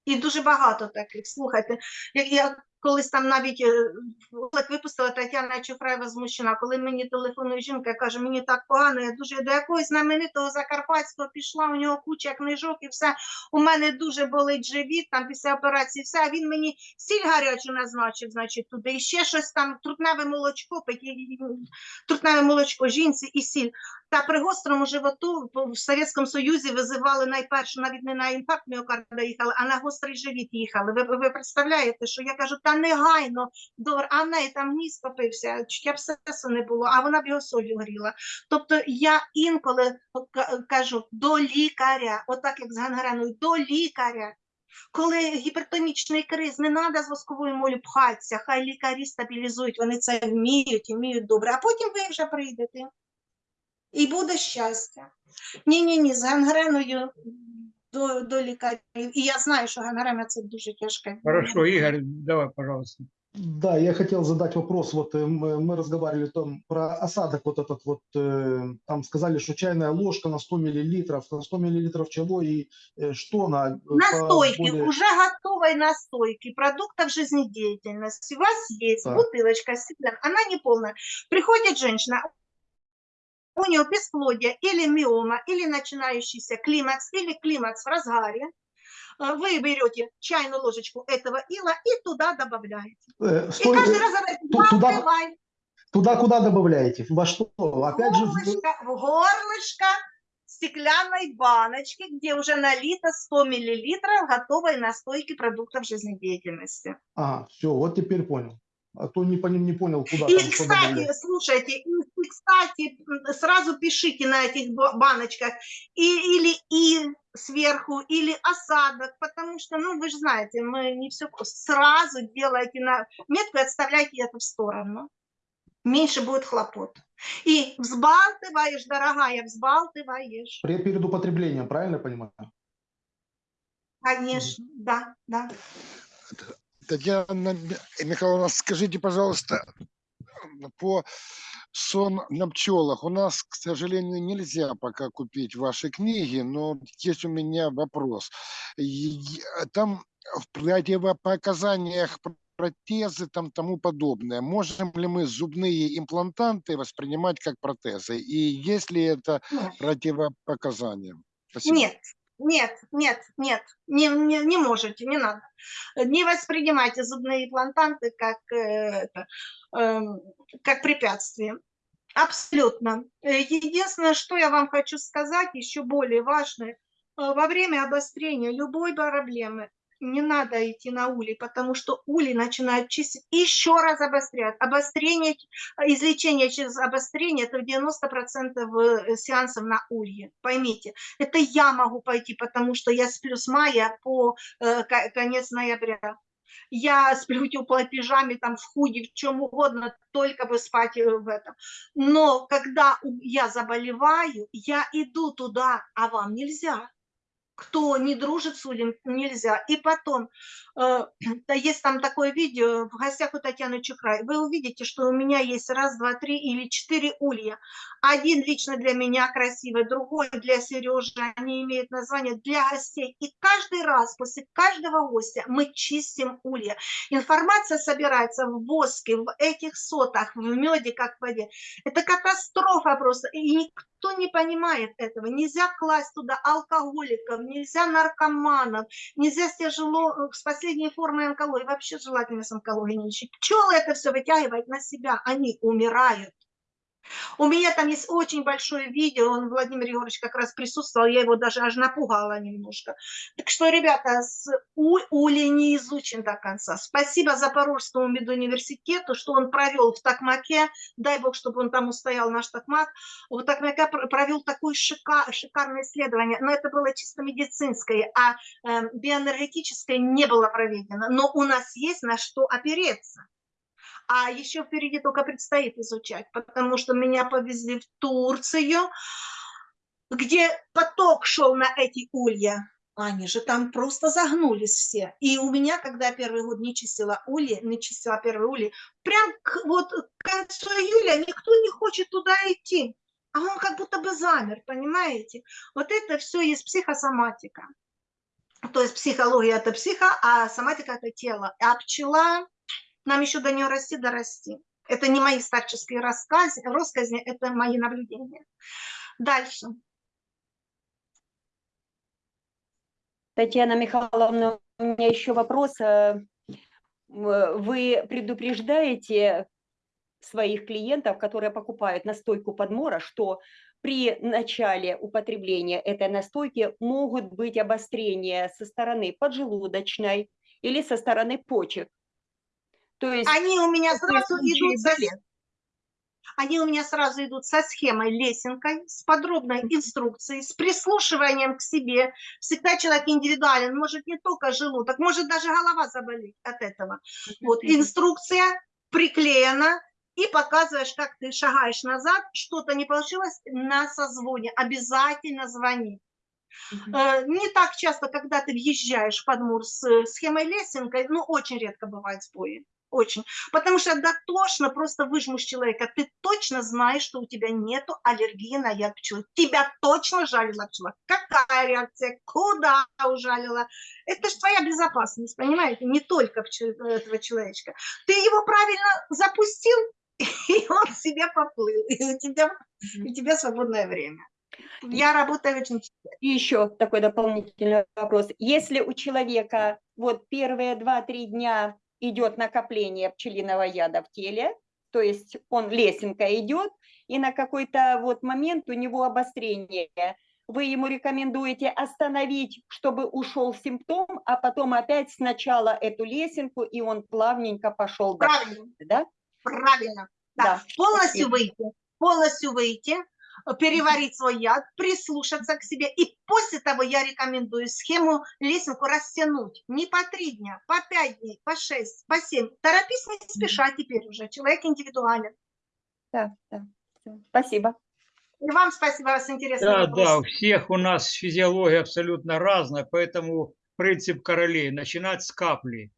І дуже багато таких. Слухайте, я, я колись там навіть е, випустила Тетяна Чухраєва змущена, коли мені телефонує жінка, каже, мені так погано, я дуже до якогось знаменитого Закарпатського пішла, у нього куча книжок і все. У мене дуже болить живіт, там після операції все, а він мені сіль гарячу назначив, значить, туди, і ще щось там, трутневе молочко, трутневе молочко жінці і сіль. Та при гострому животу в Совєтському Союзі визивали найперше, навіть не на інфаркт міокарда їхали, а на гострий живіт їхали. Ви, ви представляєте, що я кажу, та негайно, до, а в там ніс попився, чуть абсцесу не було, а вона б його солью горіла. Тобто я інколи кажу до лікаря, отак як з гангреною, до лікаря. Коли гіпертонічний криз, не треба з восковою молю пхатися, хай лікарі стабілізують, вони це вміють і вміють добре, а потім ви вже прийдете. І буде щастя. Ні, ні, ні, з гангреною до, до лікарів. І я знаю, що гангрена це дуже тяжке. Хорошо, Игорь, давай, пожалуйста. Да, я хотел задать вопрос. Вот э, мы, мы разговаривали там про осадок вот этот вот. э, Там сказали, что чайная ложка на 100 миллилитров, на 100 миллилитров чего и э, что на... э, по Настойки, более- уже готовой настойки продуктов жизнедеятельности. У вас есть Так. бутылочка, стеклянная, она не полная. Приходит женщина, у нее бесплодие или миома, или начинающийся климакс, или климакс в разгаре. Э, Вы берете чайную ложечку этого ила и туда добавляете. Э, И стой, каждый э, раз ту- туда- «Наливай». Туда куда добавляете? Во что? Опять же, в- горлышко, в горлышко стеклянной баночки, где уже налито 100 миллилитров готовой настойки продуктов жизнедеятельности. Ага, все, вот теперь понял. А то не, пони- не понял, куда И, там кстати, добавлять. слушайте, и, и, кстати, сразу пишите на этих ба- баночках и, или и сверху, или осадок, потому что, ну, вы же знаете, мы не все сразу делаете на метку и отставляйте это в сторону. Меньше будет хлопот. И взбалтываешь, дорогая, взбалтываешь. Перед употреблением, правильно понимаю? Конечно, да, да. Татьяна Ми- Михайловна, скажите, пожалуйста, по сон на пчелах. У нас, к сожалению, нельзя пока купить ваши книги, но есть у меня вопрос. И- Там в противопоказаниях пр- протезы там тому подобное. Можем ли мы зубные имплантанты воспринимать как протезы? И есть ли это Нет. противопоказания? Спасибо. Нет, нет, нет, нет, не, не, не можете, не надо. Не воспринимайте зубные имплантанты как, э, эм, как препятствие. Абсолютно. Единственное, что я вам хочу сказать, еще более важное, э, во время обострения любой проблемы не надо идти на улей, потому что улей начинают чистить еще раз обострять. Обострение, излечение через обострение – это 90% э, сеансов на улье. Поймите, это я могу пойти, потому что я сплю с мая по э, ко- конец ноября. Я сплю пижаме, там, в худи, в чем угодно, только бы спать э, в этом. Но когда я заболеваю, я иду туда, а вам нельзя кто не дружит с Улем, нельзя. И потом, э, есть там такое видео в гостях у Татьяны Чухрай. Вы увидите, что у меня есть раз, два, три или четыре улья. Один лично для меня красивый, другой для Сережи. Они имеют название для гостей. И каждый раз после каждого гостя мы чистим улья. Информация собирается в воске, в этих сотах, в меде, как в воде. Это катастрофа просто. И никто не понимает этого. Нельзя класть туда алкоголиков, нельзя наркоманов, нельзя с, тяжело, с последней формой онкологии, вообще желательно с онкологией не лечить. Пчелы это все вытягивают на себя, они умирают. У меня там есть очень большое видео, он, Владимир Егорович, как раз присутствовал, я его даже аж напугала немножко. Так что, ребята, с У- Ули не изучен до конца. Спасибо Запорожскому медуниверситету, что он провел в Токмаке, дай бог, чтобы он там устоял, наш Токмак, в Токмаке пр- провел такое шика- шикарное исследование, но это было чисто медицинское, а э, биоэнергетическое не было проведено. Но у нас есть на что опереться. А еще впереди только предстоит изучать, потому что меня повезли в Турцию, где поток шел на эти улья. Они же там просто загнулись все. И у меня, когда я первый год не чистила ульи, не чистила первый ульи, прям к, вот к концу июля никто не хочет туда идти. А он как будто бы замер, понимаете? Вот это все есть психосоматика. То есть психология – это психо, а соматика – это тело. А пчела, нам еще до нее расти, дорасти. Это не мои старческие рассказы, россказни, это мои наблюдения. Дальше. Татьяна Михайловна, у меня еще вопрос. э, м, Вы предупреждаете своих клиентов, которые покупают настойку подмора, что при начале употребления этой настойки могут быть обострения со стороны поджелудочной или со стороны почек. То есть Они у меня сразу идут со, были? они у меня сразу идут со схемой лесенкой, с подробной инструкцией, с прислушиванием к себе. Всегда человек индивидуален, может не только желудок, может даже голова заболеть от этого. Вот инструкция приклеена, и показываешь, как ты шагаешь назад, что-то не получилось, на созвоне обязательно звони. Э, Не так часто, когда ты въезжаешь в Подмур с э, схемой лесенкой, ну, очень редко бывают сбои. Очень. Потому что дотошно просто выжмешь человека. Ты точно знаешь, что у тебя нету аллергии на яд пчелы. Тебя точно жалила пчела. Какая реакция? Куда ужалила? Это же твоя безопасность, понимаете? Не только пчел- этого человечка. Ты его правильно запустил, и он себе поплыл. И у тебя, у тебя свободное время. Я работаю очень И еще такой дополнительный вопрос. Если у человека вот первые 2-3 дня идет накопление пчелиного яда в теле, то есть он лесенка идет, и на какой-то вот момент у него обострение, вы ему рекомендуете остановить, чтобы ушел симптом, а потом опять сначала эту лесенку, и он плавненько пошел дальше, правильно. да? Правильно. Да. Да, Полностью спасибо. выйти. Полностью выйти, переварить свой яд, прислушаться к себе. И после того я рекомендую схему лесенку растянуть. Не по три дня, по пять дней, по шесть, по семь. Торопись не спеша теперь уже. Человек индивидуален. Да, да. Спасибо. И вам спасибо, вас интересный Да, вопрос. да, у всех у нас физиология абсолютно разная, поэтому принцип королей – начинать с капли.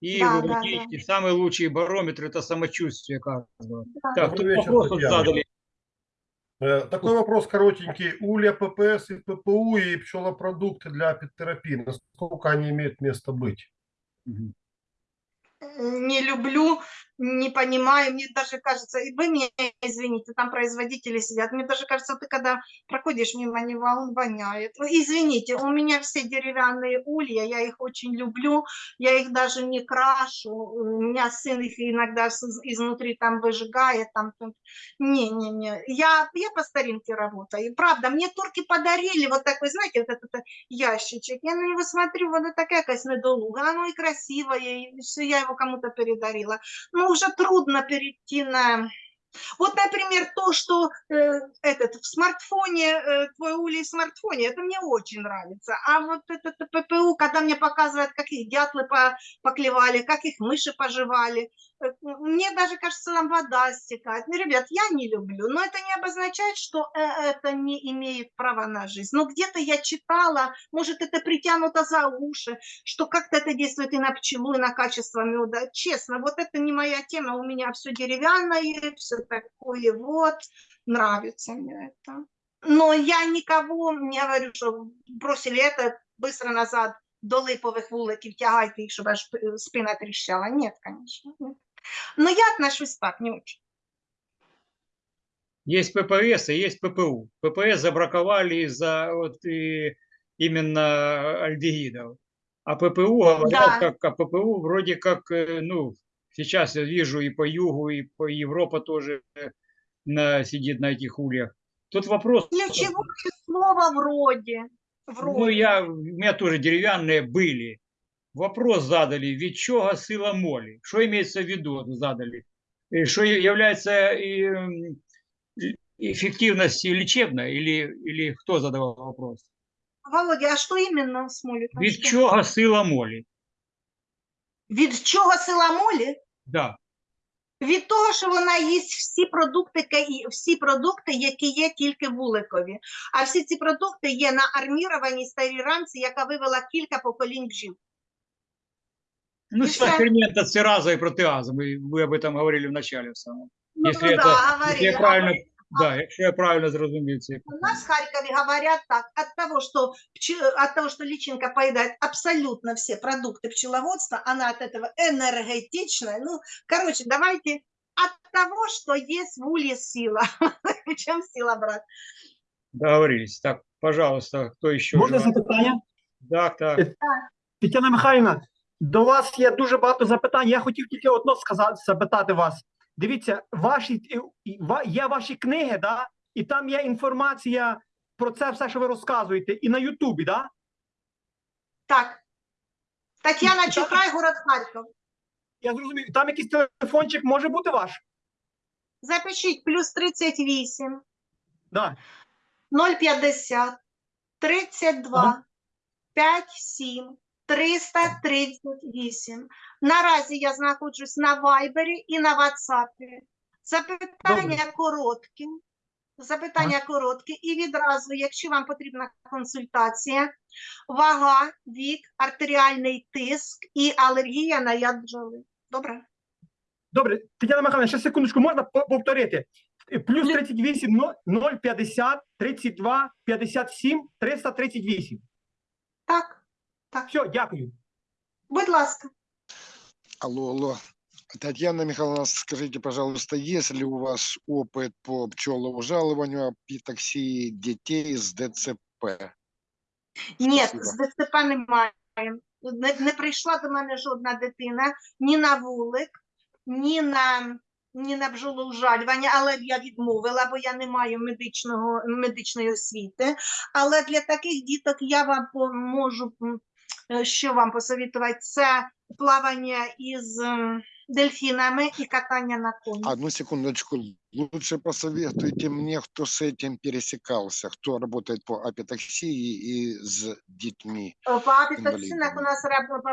И Да, да, выводить. И самый лучший барометр – это самочувствие каждого. Да. Так, тут вечер, вопрос задали. Э, Такой вопрос коротенький. Улья, ППС и ППУ и пчелопродукты для апитерапии, насколько они имеют место быть? Не люблю, не понимаю. Мне даже кажется, и вы меня извините, там производители сидят. Мне даже кажется, ты когда проходишь мимо него, он воняет. Ну, Извините, у меня все деревянные улья, я их очень люблю, я их даже не крашу. У меня сын их иногда изнутри там выжигает, там. Не-не-не, я, я по старинке работаю. Правда, мне турки подарили вот такой, знаете, вот этот э, ящичек. Я на него смотрю, вот такая якась недолуга, оно и красивое, и все, я его кому-то передарила. Но уже трудно перейти на... Вот, например, то, что э, этот в смартфоне, э, твой улей в смартфоне, это мне очень нравится. А вот этот ППУ, когда мне показывают, как их дятлы по- поклевали, как их мыши пожевали, э, мне даже кажется, там вода стекает. Ну, ребят, я не люблю, но это не обозначает, что э, это не имеет права на жизнь. Но где-то я читала, может, это притянуто за уши, что как-то это действует и на пчелу, и на качество меда. Честно, вот это не моя тема, у меня все деревянное, все такое вот, нравится мне это. Но я никого не говорю, что бросили это быстро назад до липових вуликів, тягайте їх, щоб аж п- спина тріщала. Нет, конечно. нет. Но я отношусь так, не очень. Есть ППС и есть ППУ. ППС забраковали из-за вот и именно альдегидов. А ППУ говорят, Да. как а ППУ вроде как, э, ну, сейчас я вижу и по югу, и по Европа тоже э, на, сидит на этих ульях. Тут вопрос, Ключевое слово вроде. ну, Вроде. я, у меня тоже деревянные были. Вопрос задали, від чого сила молі? Що имеется в виду, задали? И Что является и, м, и- эффективностью лечебной или, или кто задавал вопрос? Володя, а що іменно смолі? там Від що? чого сила молі? Від чого сила молі? Да. Від того, що вона їсть всі продукти, ка- і- всі продукти, які є тільки вуликові. А всі ці продукти є на армірованій старій рамці, яка вивела кілька поколінь бджіл. Ну, И сюда всё. фермент от цераза и протеаза, мы, вы об этом говорили в начале в самом. Ну, Если да, это- говорили. Если я правильно, да, если я правильно зрозумів це. У нас в Харькове говорят так, от того, что, пче- от того, что личинка поедает абсолютно все продукты пчеловодства, она от этого энергетичная. Ну, короче, давайте от того, что есть в улье сила. Чем сила, брат? Договорились. Так, пожалуйста, кто еще? Можна желает? запитання? Так, так. Тетяна Михайлівна, до вас є дуже багато запитань. Я хотів тільки одно сказати, запитати вас. Дивіться, ваші є ваші книги, да? і там є інформація про це все, що ви розказуєте, і на Ютубі, да? Так. Татьяна Так. Чухрай, город Харьков. Я зрозумів. Там якийсь телефончик може бути ваш? Запишіть плюс 38 Да. 050 32 Ага. 57 338. Наразі я знаходжусь на Вайбері і на Ватсапі. Запитання короткі. Запитання короткі. І відразу, якщо вам потрібна консультація, вага, вік, артеріальний тиск і алергія на яд бджоли. Добре? Добре, Тетяна Михайлівна, ще секундочку, можна по- повторити? Плюс 38 0 050 32 57 338. Так, Все, дякую. будь ласка. Алло, алло. Татьяна Михайловна, скажите, пожалуйста, есть ли у вас опыт по пчелоужаливанию, апитоксии детей с ДЦП? Ні, Спасибо. з ДЦП немає. Не, не прийшла до мене жодна дитина ні на вулик, ні на, ні на бджолоужалювання, але я відмовила, бо я не маю медичного, медичної освіти. Але для таких діток я вам можу, що вам посовітувати, це плавання із м, дельфінами і катання на коні. Одну секундочку. Лучше посоветуйте мне, кто с этим пересекался, кто работает по апитоксии и с детьми. По апітоксинах у нас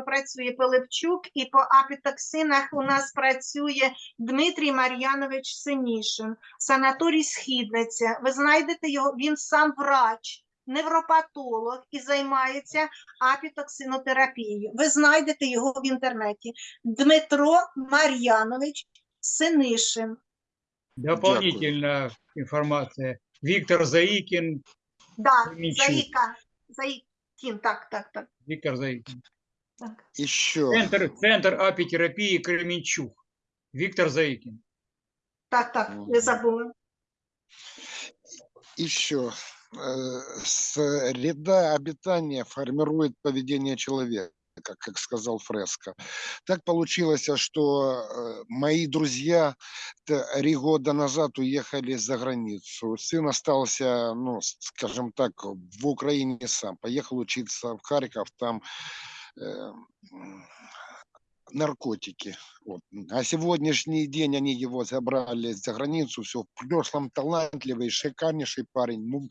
працює Пилипчук, і по апітоксинах у нас працює Дмитрій Мар'янович Синішин, санаторій Східниця. Ви знайдете його, він сам врач, невропатолог і займається апітоксинотерапією. Ви знайдете його в інтернеті. Дмитро Мар'янович Синишин. Дополнительна інформація. Віктор Заїкін. Да, Заїка. Заїкін, так, так, так. Віктор Заїкін. Так. І що? Центр, центр апітерапії Кременчук. Віктор Заїкін. Так, так, не забули. І що? Среда обитания формирует поведение человека, как сказал Фреско. Так получилось, что э, мои друзья три года назад уехали за границу. Сын остался, ну, скажем так, в Украине сам. Поехал учиться в Харьков, там э, наркотики. Вот. А сегодняшний день они его забрали за границу, все, в прошлом талантливый, шикарнейший парень, ну,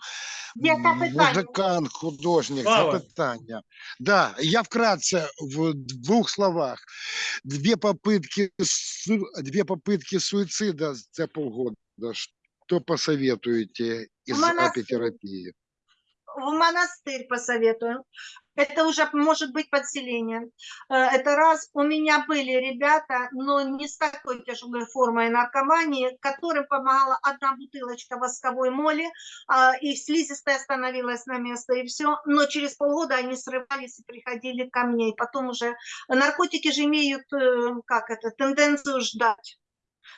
музыкант, художник, Слава. запытания. Да, я вкратце в двух словах. Две попытки, две попытки суицида за полгода. Что посоветуете из монастырь. апитерапии? в монастырь посоветую. Это уже может быть подселение. Э, Это раз. У меня были ребята, но не с такой тяжелой формой наркомании, которым помогала одна бутылочка восковой моли, а, и слизистая становилась на место, и все. Но через полгода они срывались и приходили ко мне. И потом уже наркотики же имеют, э, как это, тенденцию ждать.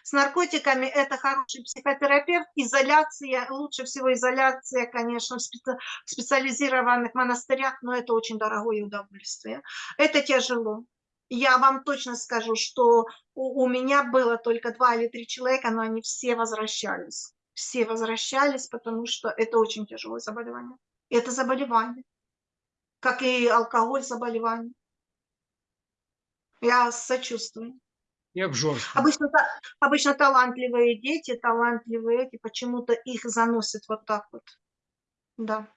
С наркотиками это хороший психотерапевт. Изоляция, лучше всего изоляция, конечно, в специ- в специализированных монастырях, но это очень дорогое удовольствие. Это тяжело. Я вам точно скажу, что у, у меня было только два или три человека, но они все возвращались. Все возвращались, потому что это очень тяжелое заболевание. Это заболевание, как и алкоголь заболевание. Я сочувствую. И обжорство. Обычно, та- обычно талантливые дети, талантливые эти, почему-то их заносят вот так вот. Да.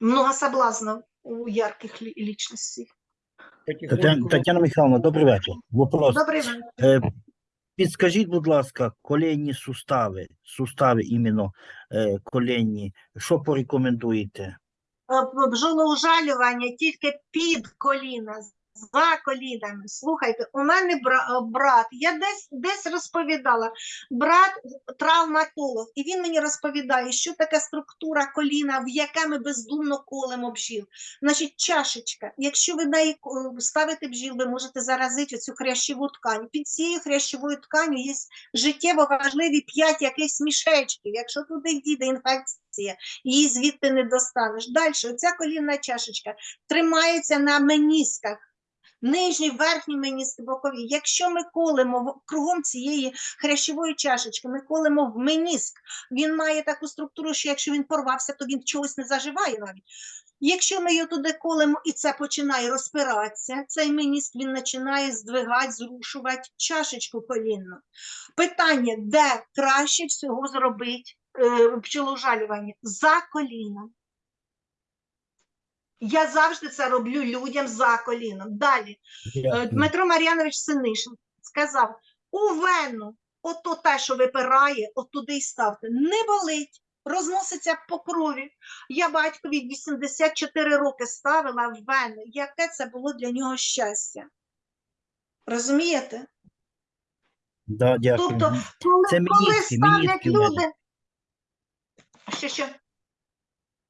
Много соблазнов у ярких ли- личностей. Тетяна, Потихоньку Тетяна Михайловна, добрий вечір. Вопрос. Добрий вечір. Е, Підскажіть, будь ласка, колінні сустави, сустави іменно е, колінні, що порекомендуєте? Е, бджолоужалювання тільки під коліна, за колінами. Слухайте, у мене е, брат, я десь, десь розповідала, брат травматолог, і він мені розповідає, що таке структура коліна, в яке ми бездумно колемо бджіл. Значить, чашечка, якщо ви неї ставите бджіл, ви можете заразити цю хрящову ткань. Під цією хрящовою тканю є життєво важливі п'ять якихось мішечків. Якщо туди дійде інфекція, її звідти не достанеш. Далі, оця колінна чашечка тримається на менісках. Нижні, верхні меніски, бокові. Якщо ми колемо кругом цієї хрящової чашечки, ми колемо в меніск, він має таку структуру, що якщо він порвався, то він чогось не заживає навіть. Якщо ми його туди колемо і це починає розпиратися, цей меніск він починає здвигати, зрушувати чашечку колінну. Питання, де краще всього зробити пчелоужалювання? За коліном. Я завжди це роблю людям за коліном. Далі. Е, Дмитро Мар'янович Синишин сказав: у вену, ото те, що випирає, от туди й ставте. Не болить, розноситься по крові. Я батькові 84 роки ставила в вену. Яке це було для нього щастя? Розумієте? Да, дякую. Тобто, коли, Це коли міністки, ставлять міністки люди. Що, що?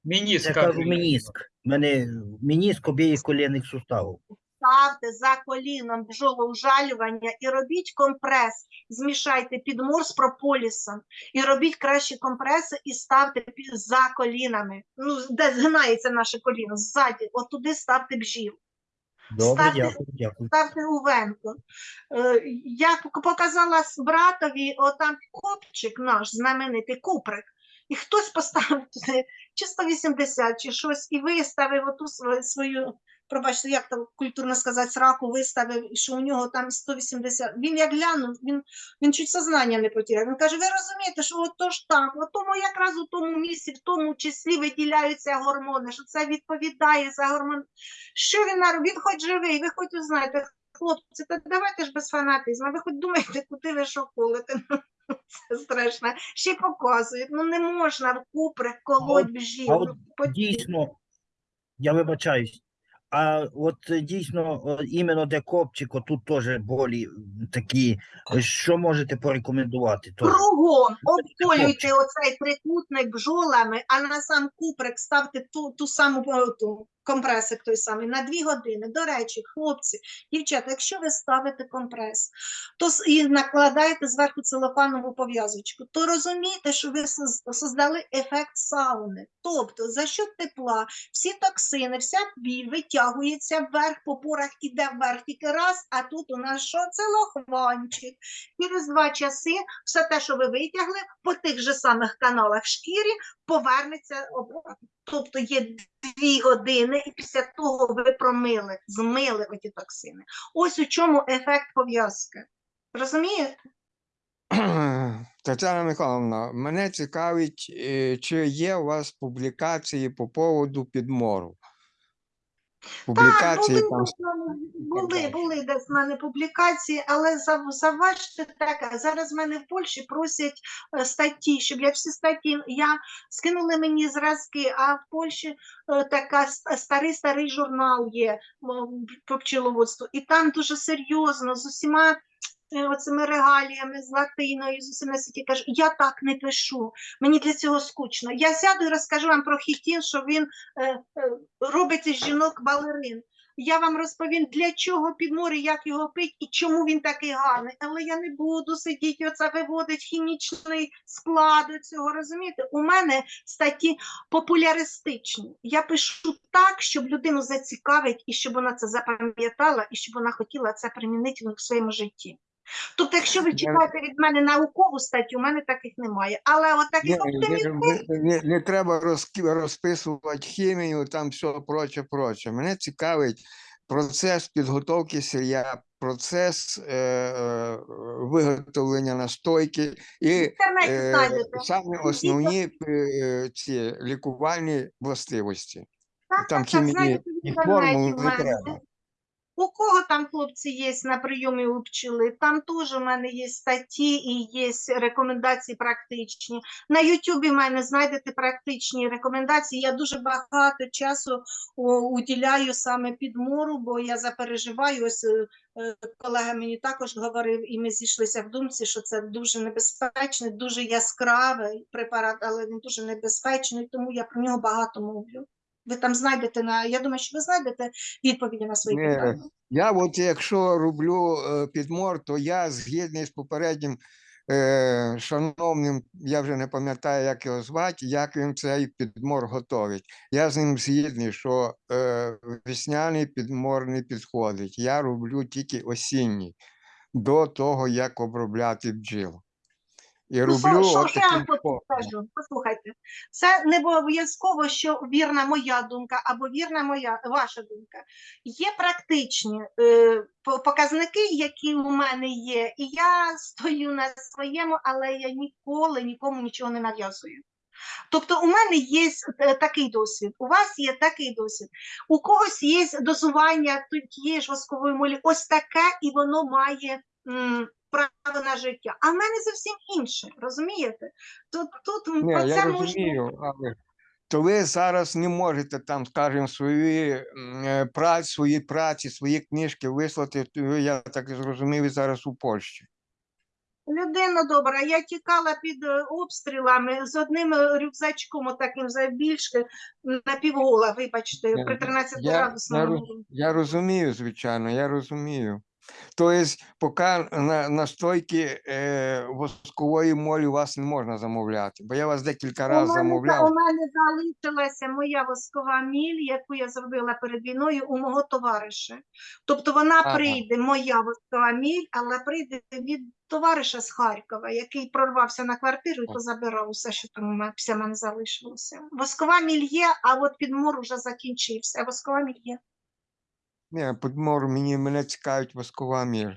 Мениск. Я кажу мініск. У мене мініск обієх колінних суставів. ставте за коліном бджолоужалювання і робіть компрес. Змішайте підмор з прополісом і робіть кращі компреси і ставте за колінами. Ну, де згинається наше коліно, ззаді, от туди ставте бджіл. Добре, Ставте- дякую, дякую. ставте у венку. Е, Я показала братові отам копчик наш знаменитий куприк. І хтось поставив чи 180, чи щось, і виставив оту свою, пробачте, як там культурно сказати, сраку виставив, і що у нього там 180. Він як глянув, він, він чуть сознання не потеряв. Він каже, ви розумієте, що от то ж так, от тому якраз у тому місці, в тому числі виділяються гормони, що це відповідає за гормон. Що він наробив? Він хоч живий, ви хоч узнаєте, хлопці, та давайте ж без фанатизму, ви хоч думаєте, куди ви що колите. Це страшно. Ще показують. Ну не можна в куприк колоть а от Ну, Дійсно, я вибачаюсь. А от дійсно, о, іменно де копчик, отут теж болі такі. е, Що можете порекомендувати? Теж? Кругом обколюйте оцей трикутник бджолами, а на сам куприк ставте ту, ту саму е, ту, компресик той самий на дві години. До речі, хлопці, дівчата, якщо ви ставите компрес, то і накладаєте зверху целофанову пов'язочку, то розумійте, що ви создали ефект сауни. Тобто за що тепла, всі токсини, вся біль витягується вверх, по порах іде вверх тільки раз, а тут у нас що? Целохванчик. Через два часи все те, що ви витягли, по тих же самих каналах шкірі повернеться обратно. Тобто є дві години, і після того ви промили, змили оті токсини. Ось у чому ефект пов'язки. Розумієте? Тетяна Михайловна, мене цікавить, е, чи є у вас публікації по поводу підмору? Публікації були, там були, були десь в мене публікації, але зав- заважте так. Зараз в мене в Польщі просять е, статті, щоб я всі статті я скинули мені зразки, а в Польщі е, така старий старий журнал є по пчеловодству, і там дуже серйозно з усіма. Е, Оцими регаліями з латиною, з усім на світі кажу, я так не пишу. Мені для цього скучно. Я сяду і розкажу вам про хітін, що він е, е, робить із жінок балерин. Я вам розповім, для чого підмори, як його пить і чому він такий гарний. Але я не буду сидіти, оце виводить хімічний склад цього. Розумієте? У мене статті популяристичні. Я пишу так, щоб людину зацікавить, і щоб вона це запам'ятала, і щоб вона хотіла це примінити в своєму житті. Тобто, якщо ви читаєте від мене наукову статтю, у мене таких немає. Але от таких оптимістичних не, не, не треба розки- розписувати хімію, там все проче, проче. Мене цікавить процес підготовки сир'я, процес е, е, виготовлення настойки і інтернеті е, знайдете. самі основні е, ці лікувальні властивості. Так, Там так, так, хімії в і інтернеті формул в не мене. треба. У кого там хлопці є на прийомі у пчели, там теж у мене є статті і є рекомендації практичні. На Ютубі в мене знайдете практичні рекомендації. Я дуже багато часу уділяю саме підмору, бо я запереживаю. Ось е, е, колега мені також говорив, і ми зійшлися в думці, що це дуже небезпечний, дуже яскравий препарат, але він дуже небезпечний, тому я про нього багато мовлю. Ви там знайдете на. Я думаю, що ви знайдете відповіді на свої питання. Я от якщо роблю е, підмор, то я згідний з попереднім е, шановним, я вже не пам'ятаю, як його звати, як він цей підмор готовить. Я з ним згідний, що е, весняний підмор не підходить. Я роблю тільки осінній, до того, як обробляти бджіл. І Ну, що, роблю що, от я вам скажу? Послухайте, це не обов'язково, що вірна моя думка або вірна моя ваша думка. Є практичні е, показники, які у мене є, і я стою на своєму, але я ніколи нікому нічого не нав'язую. Тобто у мене є е, такий досвід, у вас є такий досвід, у когось є дозування тієї ж воскової молі, ось таке, і воно має м, право на життя. А в мене зовсім інше, розумієте? Тут, тут про я це можна. розумію, але то ви зараз не можете там, скажімо, свої е, праці, свої праці, свої книжки вислати. Я так зрозумів, ви зараз у Польщі. Людина добра, я тікала під е, обстрілами з одним е, рюкзачком, отаким завбільшки, на півгола, вибачте, при 13 я- я градусному. роз- Я розумію, звичайно, я розумію. Тобто, поки на, настойки е, воскової молі у вас не можна замовляти, бо я вас декілька разів замовляв. у мене залишилася моя воскова міль, яку я зробила перед війною у мого товариша. Тобто вона Ага. прийде, моя воскова міль, але прийде від товариша з Харкова, який прорвався на квартиру і позабирав усе, що там все мене залишилося. Воскова міль є, а от підмор уже закінчився. Воскова міль є. Ні, подмор, мені мене цікавить воскова міль.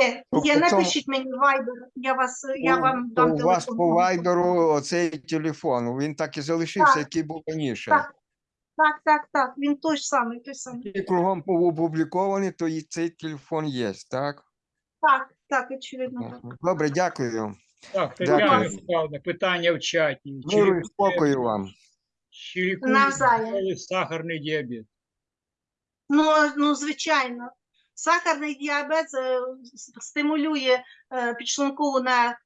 Є, Тобто є, напишіть мені вайбер, я вас, я У- вам дам у вас телефон. по вайдеру оцей телефон, він так і залишився, Так. який був раніше. Так, так, так, так, він той ж самий, той самий. Який кругом опублікований, то і цей телефон є, так? Так, так, очевидно, так. Добре, дякую. Так, Дякую. Тетяна Михайловна, питання в чаті. Чи Миру і спокою вам. Чи лікує Навзаєм. сахарний діабет? Ну, ну, звичайно. Сахарний діабет е, стимулює е, підшлункову на е,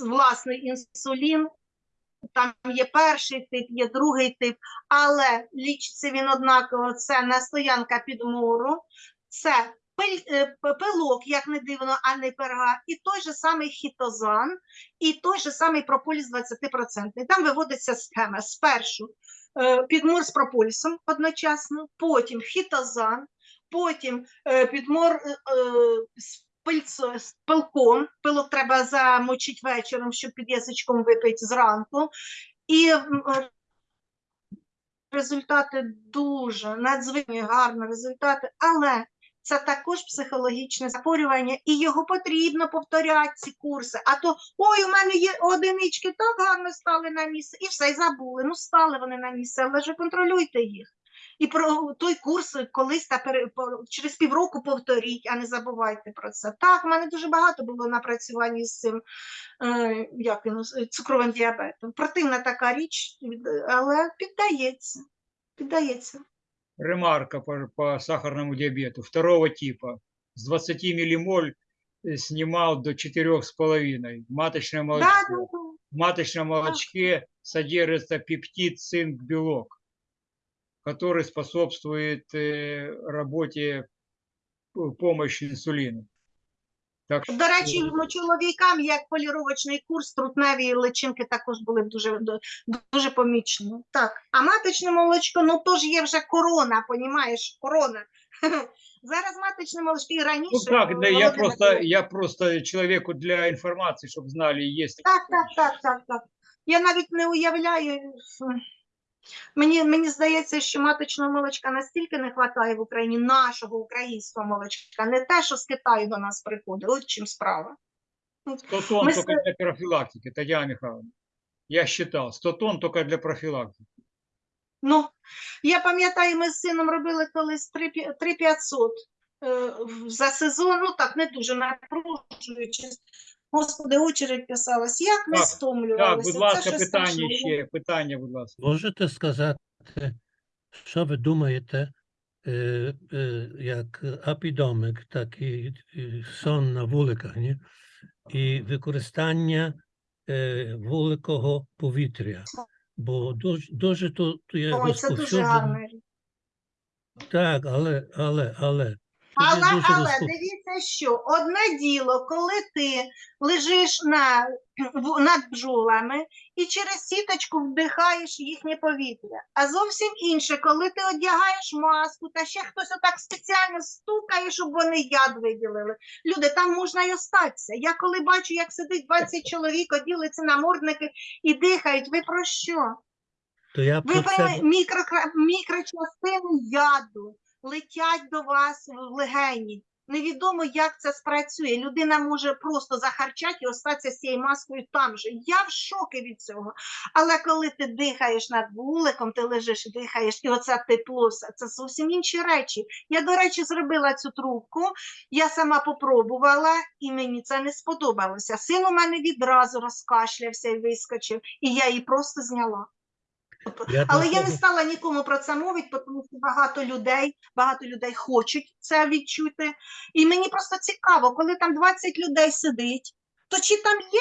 власний інсулін, там є перший тип, є другий тип, але лічиться він однаково. Це настоянка підмору, це пилок, як не дивно, а не перга, і той же самий хітозан, і той же самий прополіс 20%. Там виводиться схема. Спершу підмор з прополісом одночасно, потім фітозан, потім е, підмор е, е, з пильцо- з пилком. Пилок треба замочити вечором, щоб під язичком випити зранку. І е, результати дуже надзвичайно гарні результати, але це також психологічне захворювання, і його потрібно повторяти ці курси. А то ой, у мене є одинички, так гарно стали на місце, і все, і забули. Ну, стали вони на місце, але ж контролюйте їх. І про той курс колись та пере- через півроку повторіть, а не забувайте про це. Так, у мене дуже багато було напрацювань з цим е, як цукровим діабетом. Противна така річ, але піддається. Піддається. Ремарка по, по сахарному диабету второго типа. С 20 миллимоль э, снимал до 4,5. Маточное молочко. Да, да, да. В маточном молочке содержится пептид, цинк, белок, который способствует э, работе п- помощи инсулина. Так До речі, чоловікам як поліровочний курс трутневі личинки також були дуже дуже помічні. Так, а маточне молочко, ну то ж є вже корона, понімаєш, корона. Зараз маточне молочко і раніше. Ну так, да, я просто, я просто человеку для информации, чтобы знали, есть. Так, так, так, так, так. Я навіть не уявляю. Мені, мені здається, що маточного молочка настільки не вистачає в Україні нашого українського молочка, не те, що з Китаю до нас приходить. От чим справа. 100 тонн Мы только для профилактики, Татьяна Михайловна. Я считал, 100 тонн только для профилактики. Ну, я пам'ятаю, ми з сином робили колись 3500 е, за сезон, ну так, не дуже напружуючись. Господи, очередь писалась. Як ми Так, Так, будь ласка, Це щось питання страшне. ще, питання, будь ласка. Можете сказати, що ви думаєте, е, е, як апідомик, так і, і сон на вуликах, ні? і використання е, вуликого повітря. Бо дуже, дуже тут є Ой, це дуже розповсюджено. Так, але, але, але. Але, але дивіться, що одне діло, коли ти лежиш на, над бджолами і через сіточку вдихаєш їхнє повітря. А зовсім інше, коли ти одягаєш маску, та ще хтось отак спеціально стукає, щоб вони яд виділили. Люди, там можна й остатися. Я коли бачу, як сидить 20 чоловік, оділиться намордники і дихають, ви про що? То я Ви про це пойми, мікрокра- мікрочастини яду летять до вас в легені. Невідомо, як це спрацює. Людина може просто захарчати і остатися з цією маскою там же. Я в шокі від цього. Але коли ти дихаєш над вуликом, ти лежиш дихаєш, і оце тепло, це зовсім інші речі. Я, до речі, зробила цю трубку, я сама попробувала, і мені це не сподобалося. Син у мене відразу розкашлявся і вискочив, і я її просто зняла. Я Але я не стала нікому про це мовити, тому що багато людей, багато людей хочуть це відчути. І мені просто цікаво, коли там 20 людей сидить, то чи там є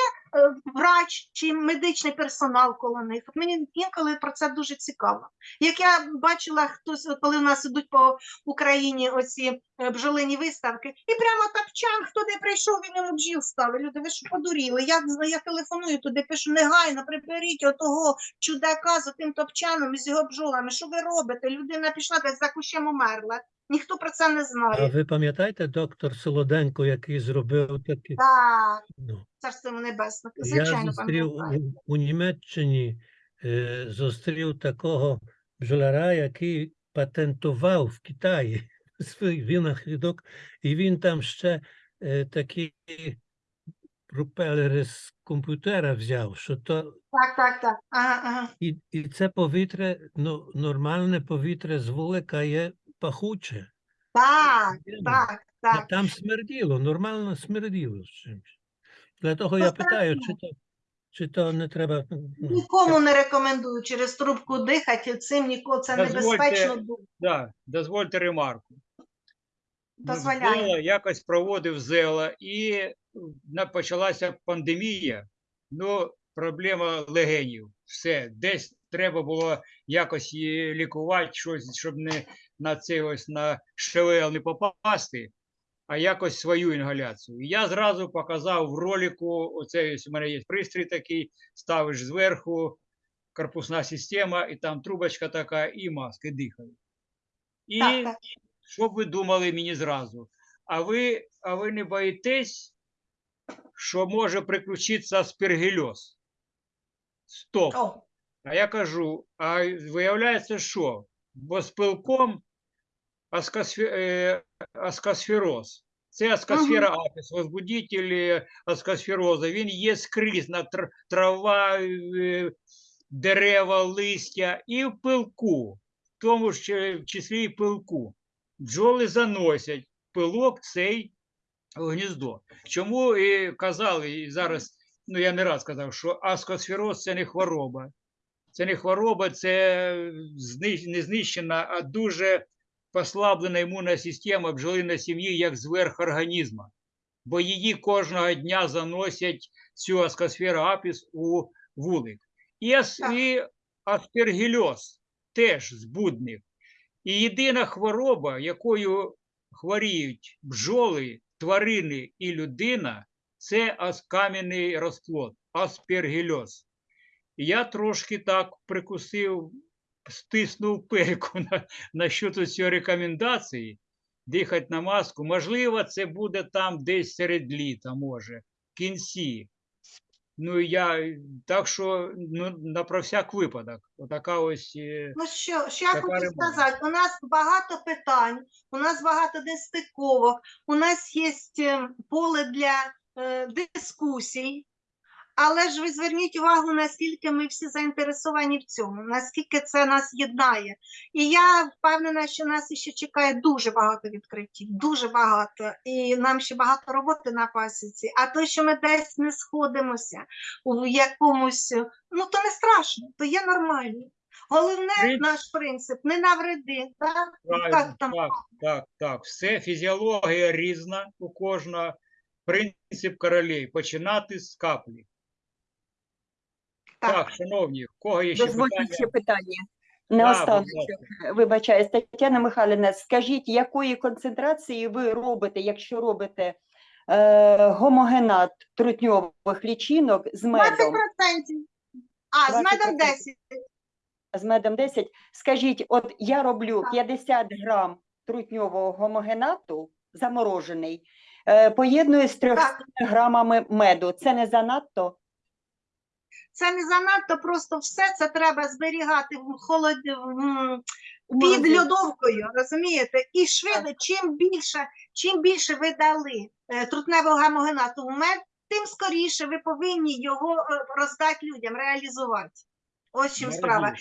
врач чи медичний персонал коло них? От мені інколи про це дуже цікаво. Як я бачила, хтось, коли в нас ідуть по Україні оці е, бджолині виставки, і прямо тапчан, хто де прийшов, він йому бджіл ставить. Люди, ви що подуріли? Я, я телефоную туди, пишу негайно, приберіть отого чудака з тим топчаном і з його бджолами. Що ви робите? Людина пішла десь за кущем умерла. Ніхто про це не А знає. ви пам'ятаєте доктор Солоденко, який зробив такі? Так, Ну, царство небесне. я Звичайно, зустрів пам'ятаю. у, у Німеччині, е, зустрів такого бджоляра, який патентував в Китаї свій винахідок, і він там ще е, такі пропелери з комп'ютера взяв, що то Так, так, так. Ага, ага. і, і це повітря, ну, нормальне повітря з вулика є пахуче. Так, так, Та так. Там смерділо, нормально смерділо з чимось. Для того я питаю, чи то, чи то не треба. ну, Нікому не рекомендую через трубку дихати, цим ніколи це Дозвольте, небезпечно. Да, дозвольте ремарку. Дозволяю. Зела, якось проводив Зела, і почалася пандемія, ну, проблема легенів. Все, десь треба було якось її лікувати, щось, щоб не на це ось на ШВЛ не попасти, а якось свою інгаляцію. І я зразу показав в ролику, оце ось у мене є пристрій такий, ставиш зверху, корпусна система, і там трубочка така, і маски дихають. І Так, так. що б ви думали мені зразу? А ви, а ви не боїтесь, що може приключитися аспергільоз? Стоп. О, А я кажу, а виявляється, що? Бо з пилком аскосфероз. Це аскосфера апіс, возбудитель е, аскосфероза. Він є скрізь на трава, е, дерева, листя і в пилку, в тому ж чи- числі і пилку. Бджоли заносять пилок цей в гніздо. Чому і казали, і зараз, ну я не раз казав, що аскосфероз це не хвороба. Це не хвороба, це не знищена, а дуже послаблена імунна система бджолиної сім'ї як зверх організму. Бо її кожного дня заносять цю аскосферу апіс у вулик. І, ас, і аспергільоз теж збудник. І єдина хвороба, якою хворіють бджоли, тварини і людина, це кам'яний розплод, аспергільоз. Я трошки так прикусив, стиснув пельку на, на щодо цієї рекомендації дихати на маску. Можливо, це буде там десь серед літа, може, в кінці. Ну, я так що ну, на про всяк випадок. Отака ось. е, Ну що, що я хочу ремонт. сказати, у нас багато питань, у нас багато нестиковок, у нас є е, поле для е, дискусій, але ж ви зверніть увагу, наскільки ми всі заінтересовані в цьому, наскільки це нас єднає. І я впевнена, що нас ще чекає дуже багато відкриттів, дуже багато, і нам ще багато роботи на пасіці. А то, що ми десь не сходимося у якомусь, ну то не страшно, то є нормально. Головне Принцип- наш принцип не навреди, так? Правильно, Як там? так, так, так. Все фізіологія різна у кожного. Принцип королей починати з каплі. Так. Так, шановні, в кого є ще Дозвольте питання? ще питання. Да, будь ласка. вибачаюсь, Тетяна Михайлівна, скажіть, якої концентрації ви робите, якщо робите е, гомогенат трутньових лічинок з 20%. медом? А, з медом 20%. 10. з медом 10. Скажіть, от я роблю Так. 50 грам трутньового гомогенату, заморожений, е, поєдную з 300 Так. грамами меду. Це не занадто? Це не занадто, просто все це треба зберігати в холод... під льодовкою, розумієте? І швидко, чим більше, чим більше ви дали е, трутневого гамогенату в мед, тим скоріше ви повинні його е, роздати людям, реалізувати. Ось чим справа.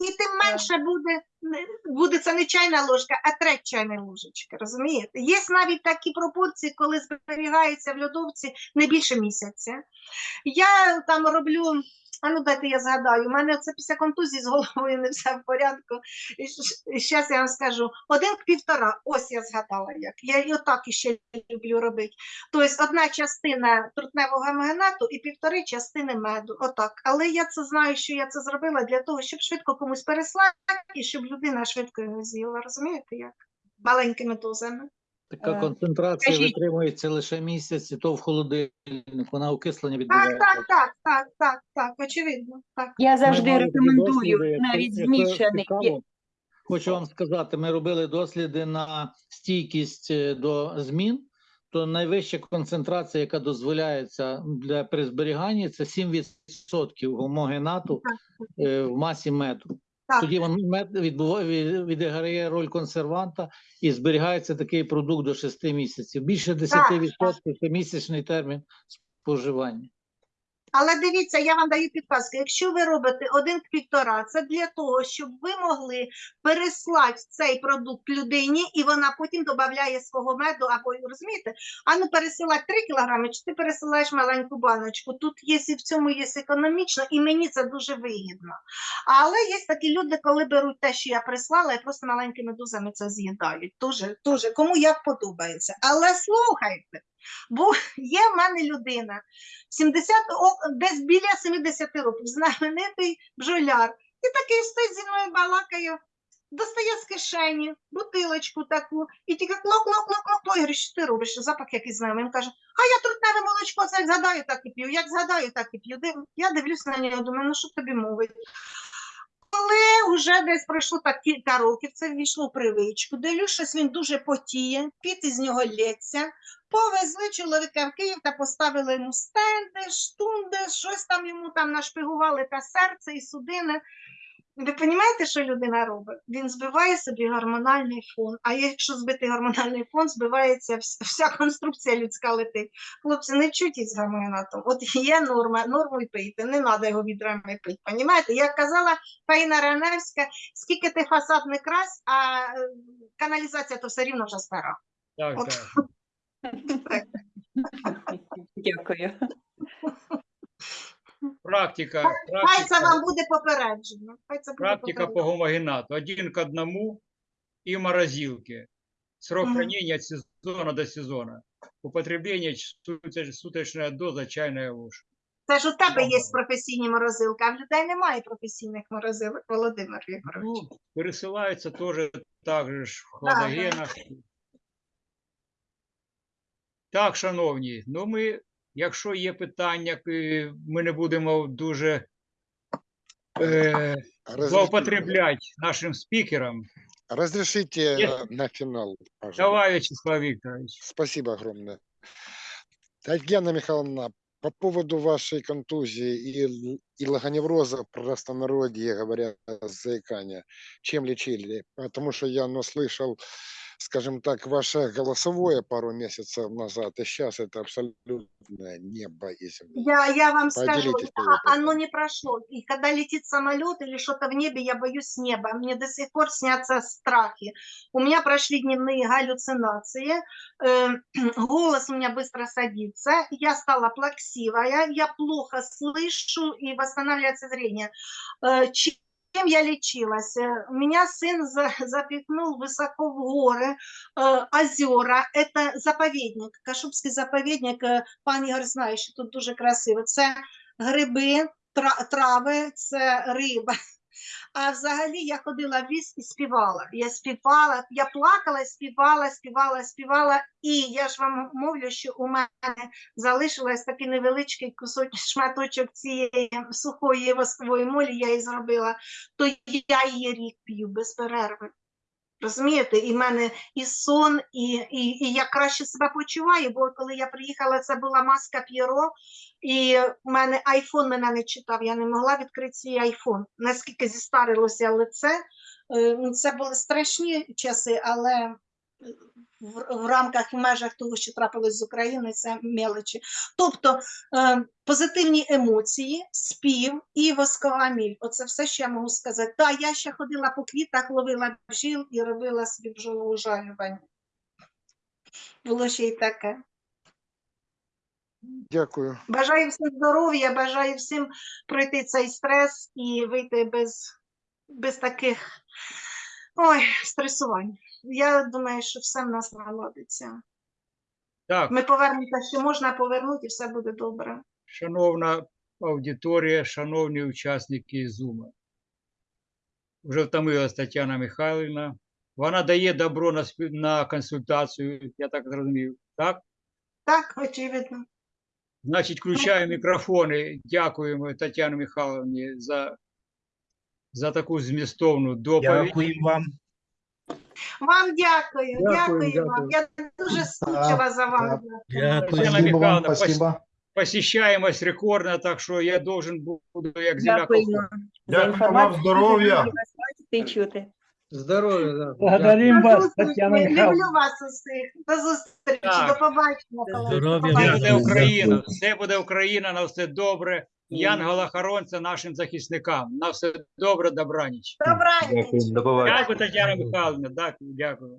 І, тим менше буде, не- буде це не чайна ложка, а треть чайної ложечки, розумієте? Є навіть такі пропорції, коли зберігається в льодовці не більше місяця. Я там роблю, а ну дайте я згадаю, у мене це після контузії з головою не все в порядку. І зараз я вам скажу, один к півтора, ось я згадала як. Я і отак іще люблю робити. Тобто одна частина трутневого гемогенату і півтори частини меду. Отак. Але я це знаю, що я це зробила для того, щоб швидко комусь переслати і щоб людина швидко його з'їла. Розумієте як? Маленькими дозами. Така Е, концентрація скажіть- витримується лише місяць, і то в холодильнику, на окислення Так, відбувається. так, так, так, так, так, очевидно. Так. Я завжди мали такі рекомендую якщо- навіть якщо змішаний. цікаво, Хочу вам сказати, ми робили досліди на стійкість е, до змін. То найвища концентрація, яка дозволяється для при зберіганні, це 7% гомогенату е, в масі меду. Так. Тоді він мед відбуває від- відіграє роль консерванта і зберігається такий продукт до 6 місяців. Більше 10% це місячний термін споживання. Але дивіться, я вам даю підказку. Якщо ви робите один к півтора, це для того, щоб ви могли переслати цей продукт людині, і вона потім додає свого меду, або розумієте, а ну пересилати 3 кілограми, чи ти пересилаєш маленьку баночку. Тут є в цьому є економічно, і мені це дуже вигідно. Але є такі люди, коли беруть те, що я прислала, і просто маленькими дозами це з'їдають. Дуже, дуже, кому як подобається. Але слухайте, бо є в мене людина 70, о, десь біля 70 років, знаменитий бджоляр. І такий стоїть зі мною балакає, достає з кишені бутилочку таку, і тільки клок, клок, клок, клок, клок. Я говорю, що ти робиш? Запах якийсь знайомий. Він каже, а я трутневе молочко, це як згадаю, так і п'ю, як згадаю, так і п'ю. Я дивлюсь на нього, думаю, ну що тобі мовить? Коли вже десь пройшло так кілька років, це ввійшло в привичку, дивлюсь, він дуже потіє, піт із нього лється. Повезли чоловіка в Київ та поставили йому стенди, штунди, щось там йому там нашпигували та серце і судини. Ви розумієте, що людина робить? Він збиває собі гормональний фон. А якщо збити гормональний фон, збивається вся конструкція людська летить. Хлопці, не вчуйтесь з гормонатом. От є норма, норму й пийте, не треба його відрами пити. Понімаєте? Як казала Фаїна Раневська, скільки ти фасад не крась, а е, каналізація то все рівно вже стара. Так, От. так. Дякую. Практика, Хай це практика, вам буде попереджено. Хай це буде практика по гомогенату. Один к одному и в морозилке. Срок Мгм. хранения от сезона до сезона. Употребление суточ- суточная доза чайная ложка. Це ж у тебе є професійні морозилки, а в людей немає професійних морозилок, Володимир Вікторович. Ну, пересылается тоже так же ж в Да, да. хладогенах. Так, шановні, ну ми, якщо є питання, ми не будемо дуже е, злоупотребляти нашим спікерам. разрешите на финал, пожалуйста. Давай, Вячеслав Викторович. Спасибо огромное. Татьяна Михайловна, по поводу вашей контузии и, и логоневроза, простонародье, говоря, заикания, чем лечили? Потому что я наслышал, скажем так, ваше голосовое пару месяцев назад, и сейчас это абсолютное небо и земля. Я, я вам скажу, Поделитесь опытом. оно не прошло. И когда летит самолет или что-то в небе, я боюсь неба. Мне до сих пор снятся страхи. У меня прошли дневные галлюцинации. э, голос у меня быстро садится. Я стала плаксивая. Я плохо слышу и восстанавливается зрение. Э, чем я лечилась? Э, Меня сын за- запихнул высоко в горы, э, озера. Это заповедник, Кашубський заповідник. е, Пан Ігор знає, що тут дуже красиво. Це гриби, тра- трави, це риба. А взагалі я ходила в ліс і співала. Я співала, я плакала, співала, співала, співала. І я ж вам мовлю, що у мене залишилось такий невеличкий кусочок, шматочок цієї сухої воскової молі, я її зробила, то я її рік п'ю без перерви. Розумієте, і в мене і сон, і, і, і я краще себе почуваю, бо коли я приїхала, це була маска П'єро, і в мене айфон мене не читав, я не могла відкрити свій айфон. Наскільки зістарилося лице, Е, ну, це були страшні часи, але в, в рамках і межах того, що трапилось з України, це мелочі. Тобто е, позитивні емоції, спів і воскова міль. Оце все, що я можу сказати. Так, я ще ходила по квітах, ловила бджіл і робила собі бджолову жалювання. Було ще й таке. Дякую. Бажаю всім здоров'я, бажаю всім пройти цей стрес і вийти без, без таких ой, стресувань. Я думаю, що все в нас наладиться. Так, Ми повернемося, що можна повернути, і все буде добре. шановна аудиторія, шановні учасники Зума. Вже втомилась Тетяна Михайлівна. Вона дає добро на, спів- на консультацію, я так зрозумів. Так? Так, очевидно. Значить, включаю мікрофони. Дякуємо Тетяні Михайловні за, за таку змістовну доповідь. Дякую вам. Вам дякую, Дякую, дякую, вам. Я дуже скучила за вами. Дякую. Тетяна Спасибо вам, Михайловна, спасибо. посещаємость рекордна, так що я должен буду, як земля Дякую вам, здоров'я. Здоровья, да. Благодарим вас, зустрічі. Татьяна Люблю вас усіх. До зустрічі, до побачення. Здоров'я, Все буде Україна, все буде Україна, на все добре. Янгола-хоронця нашим захисникам. На все добре, добраніч. Добраніч. Дякую, Тетяна Михайловна. Дякую, дякую.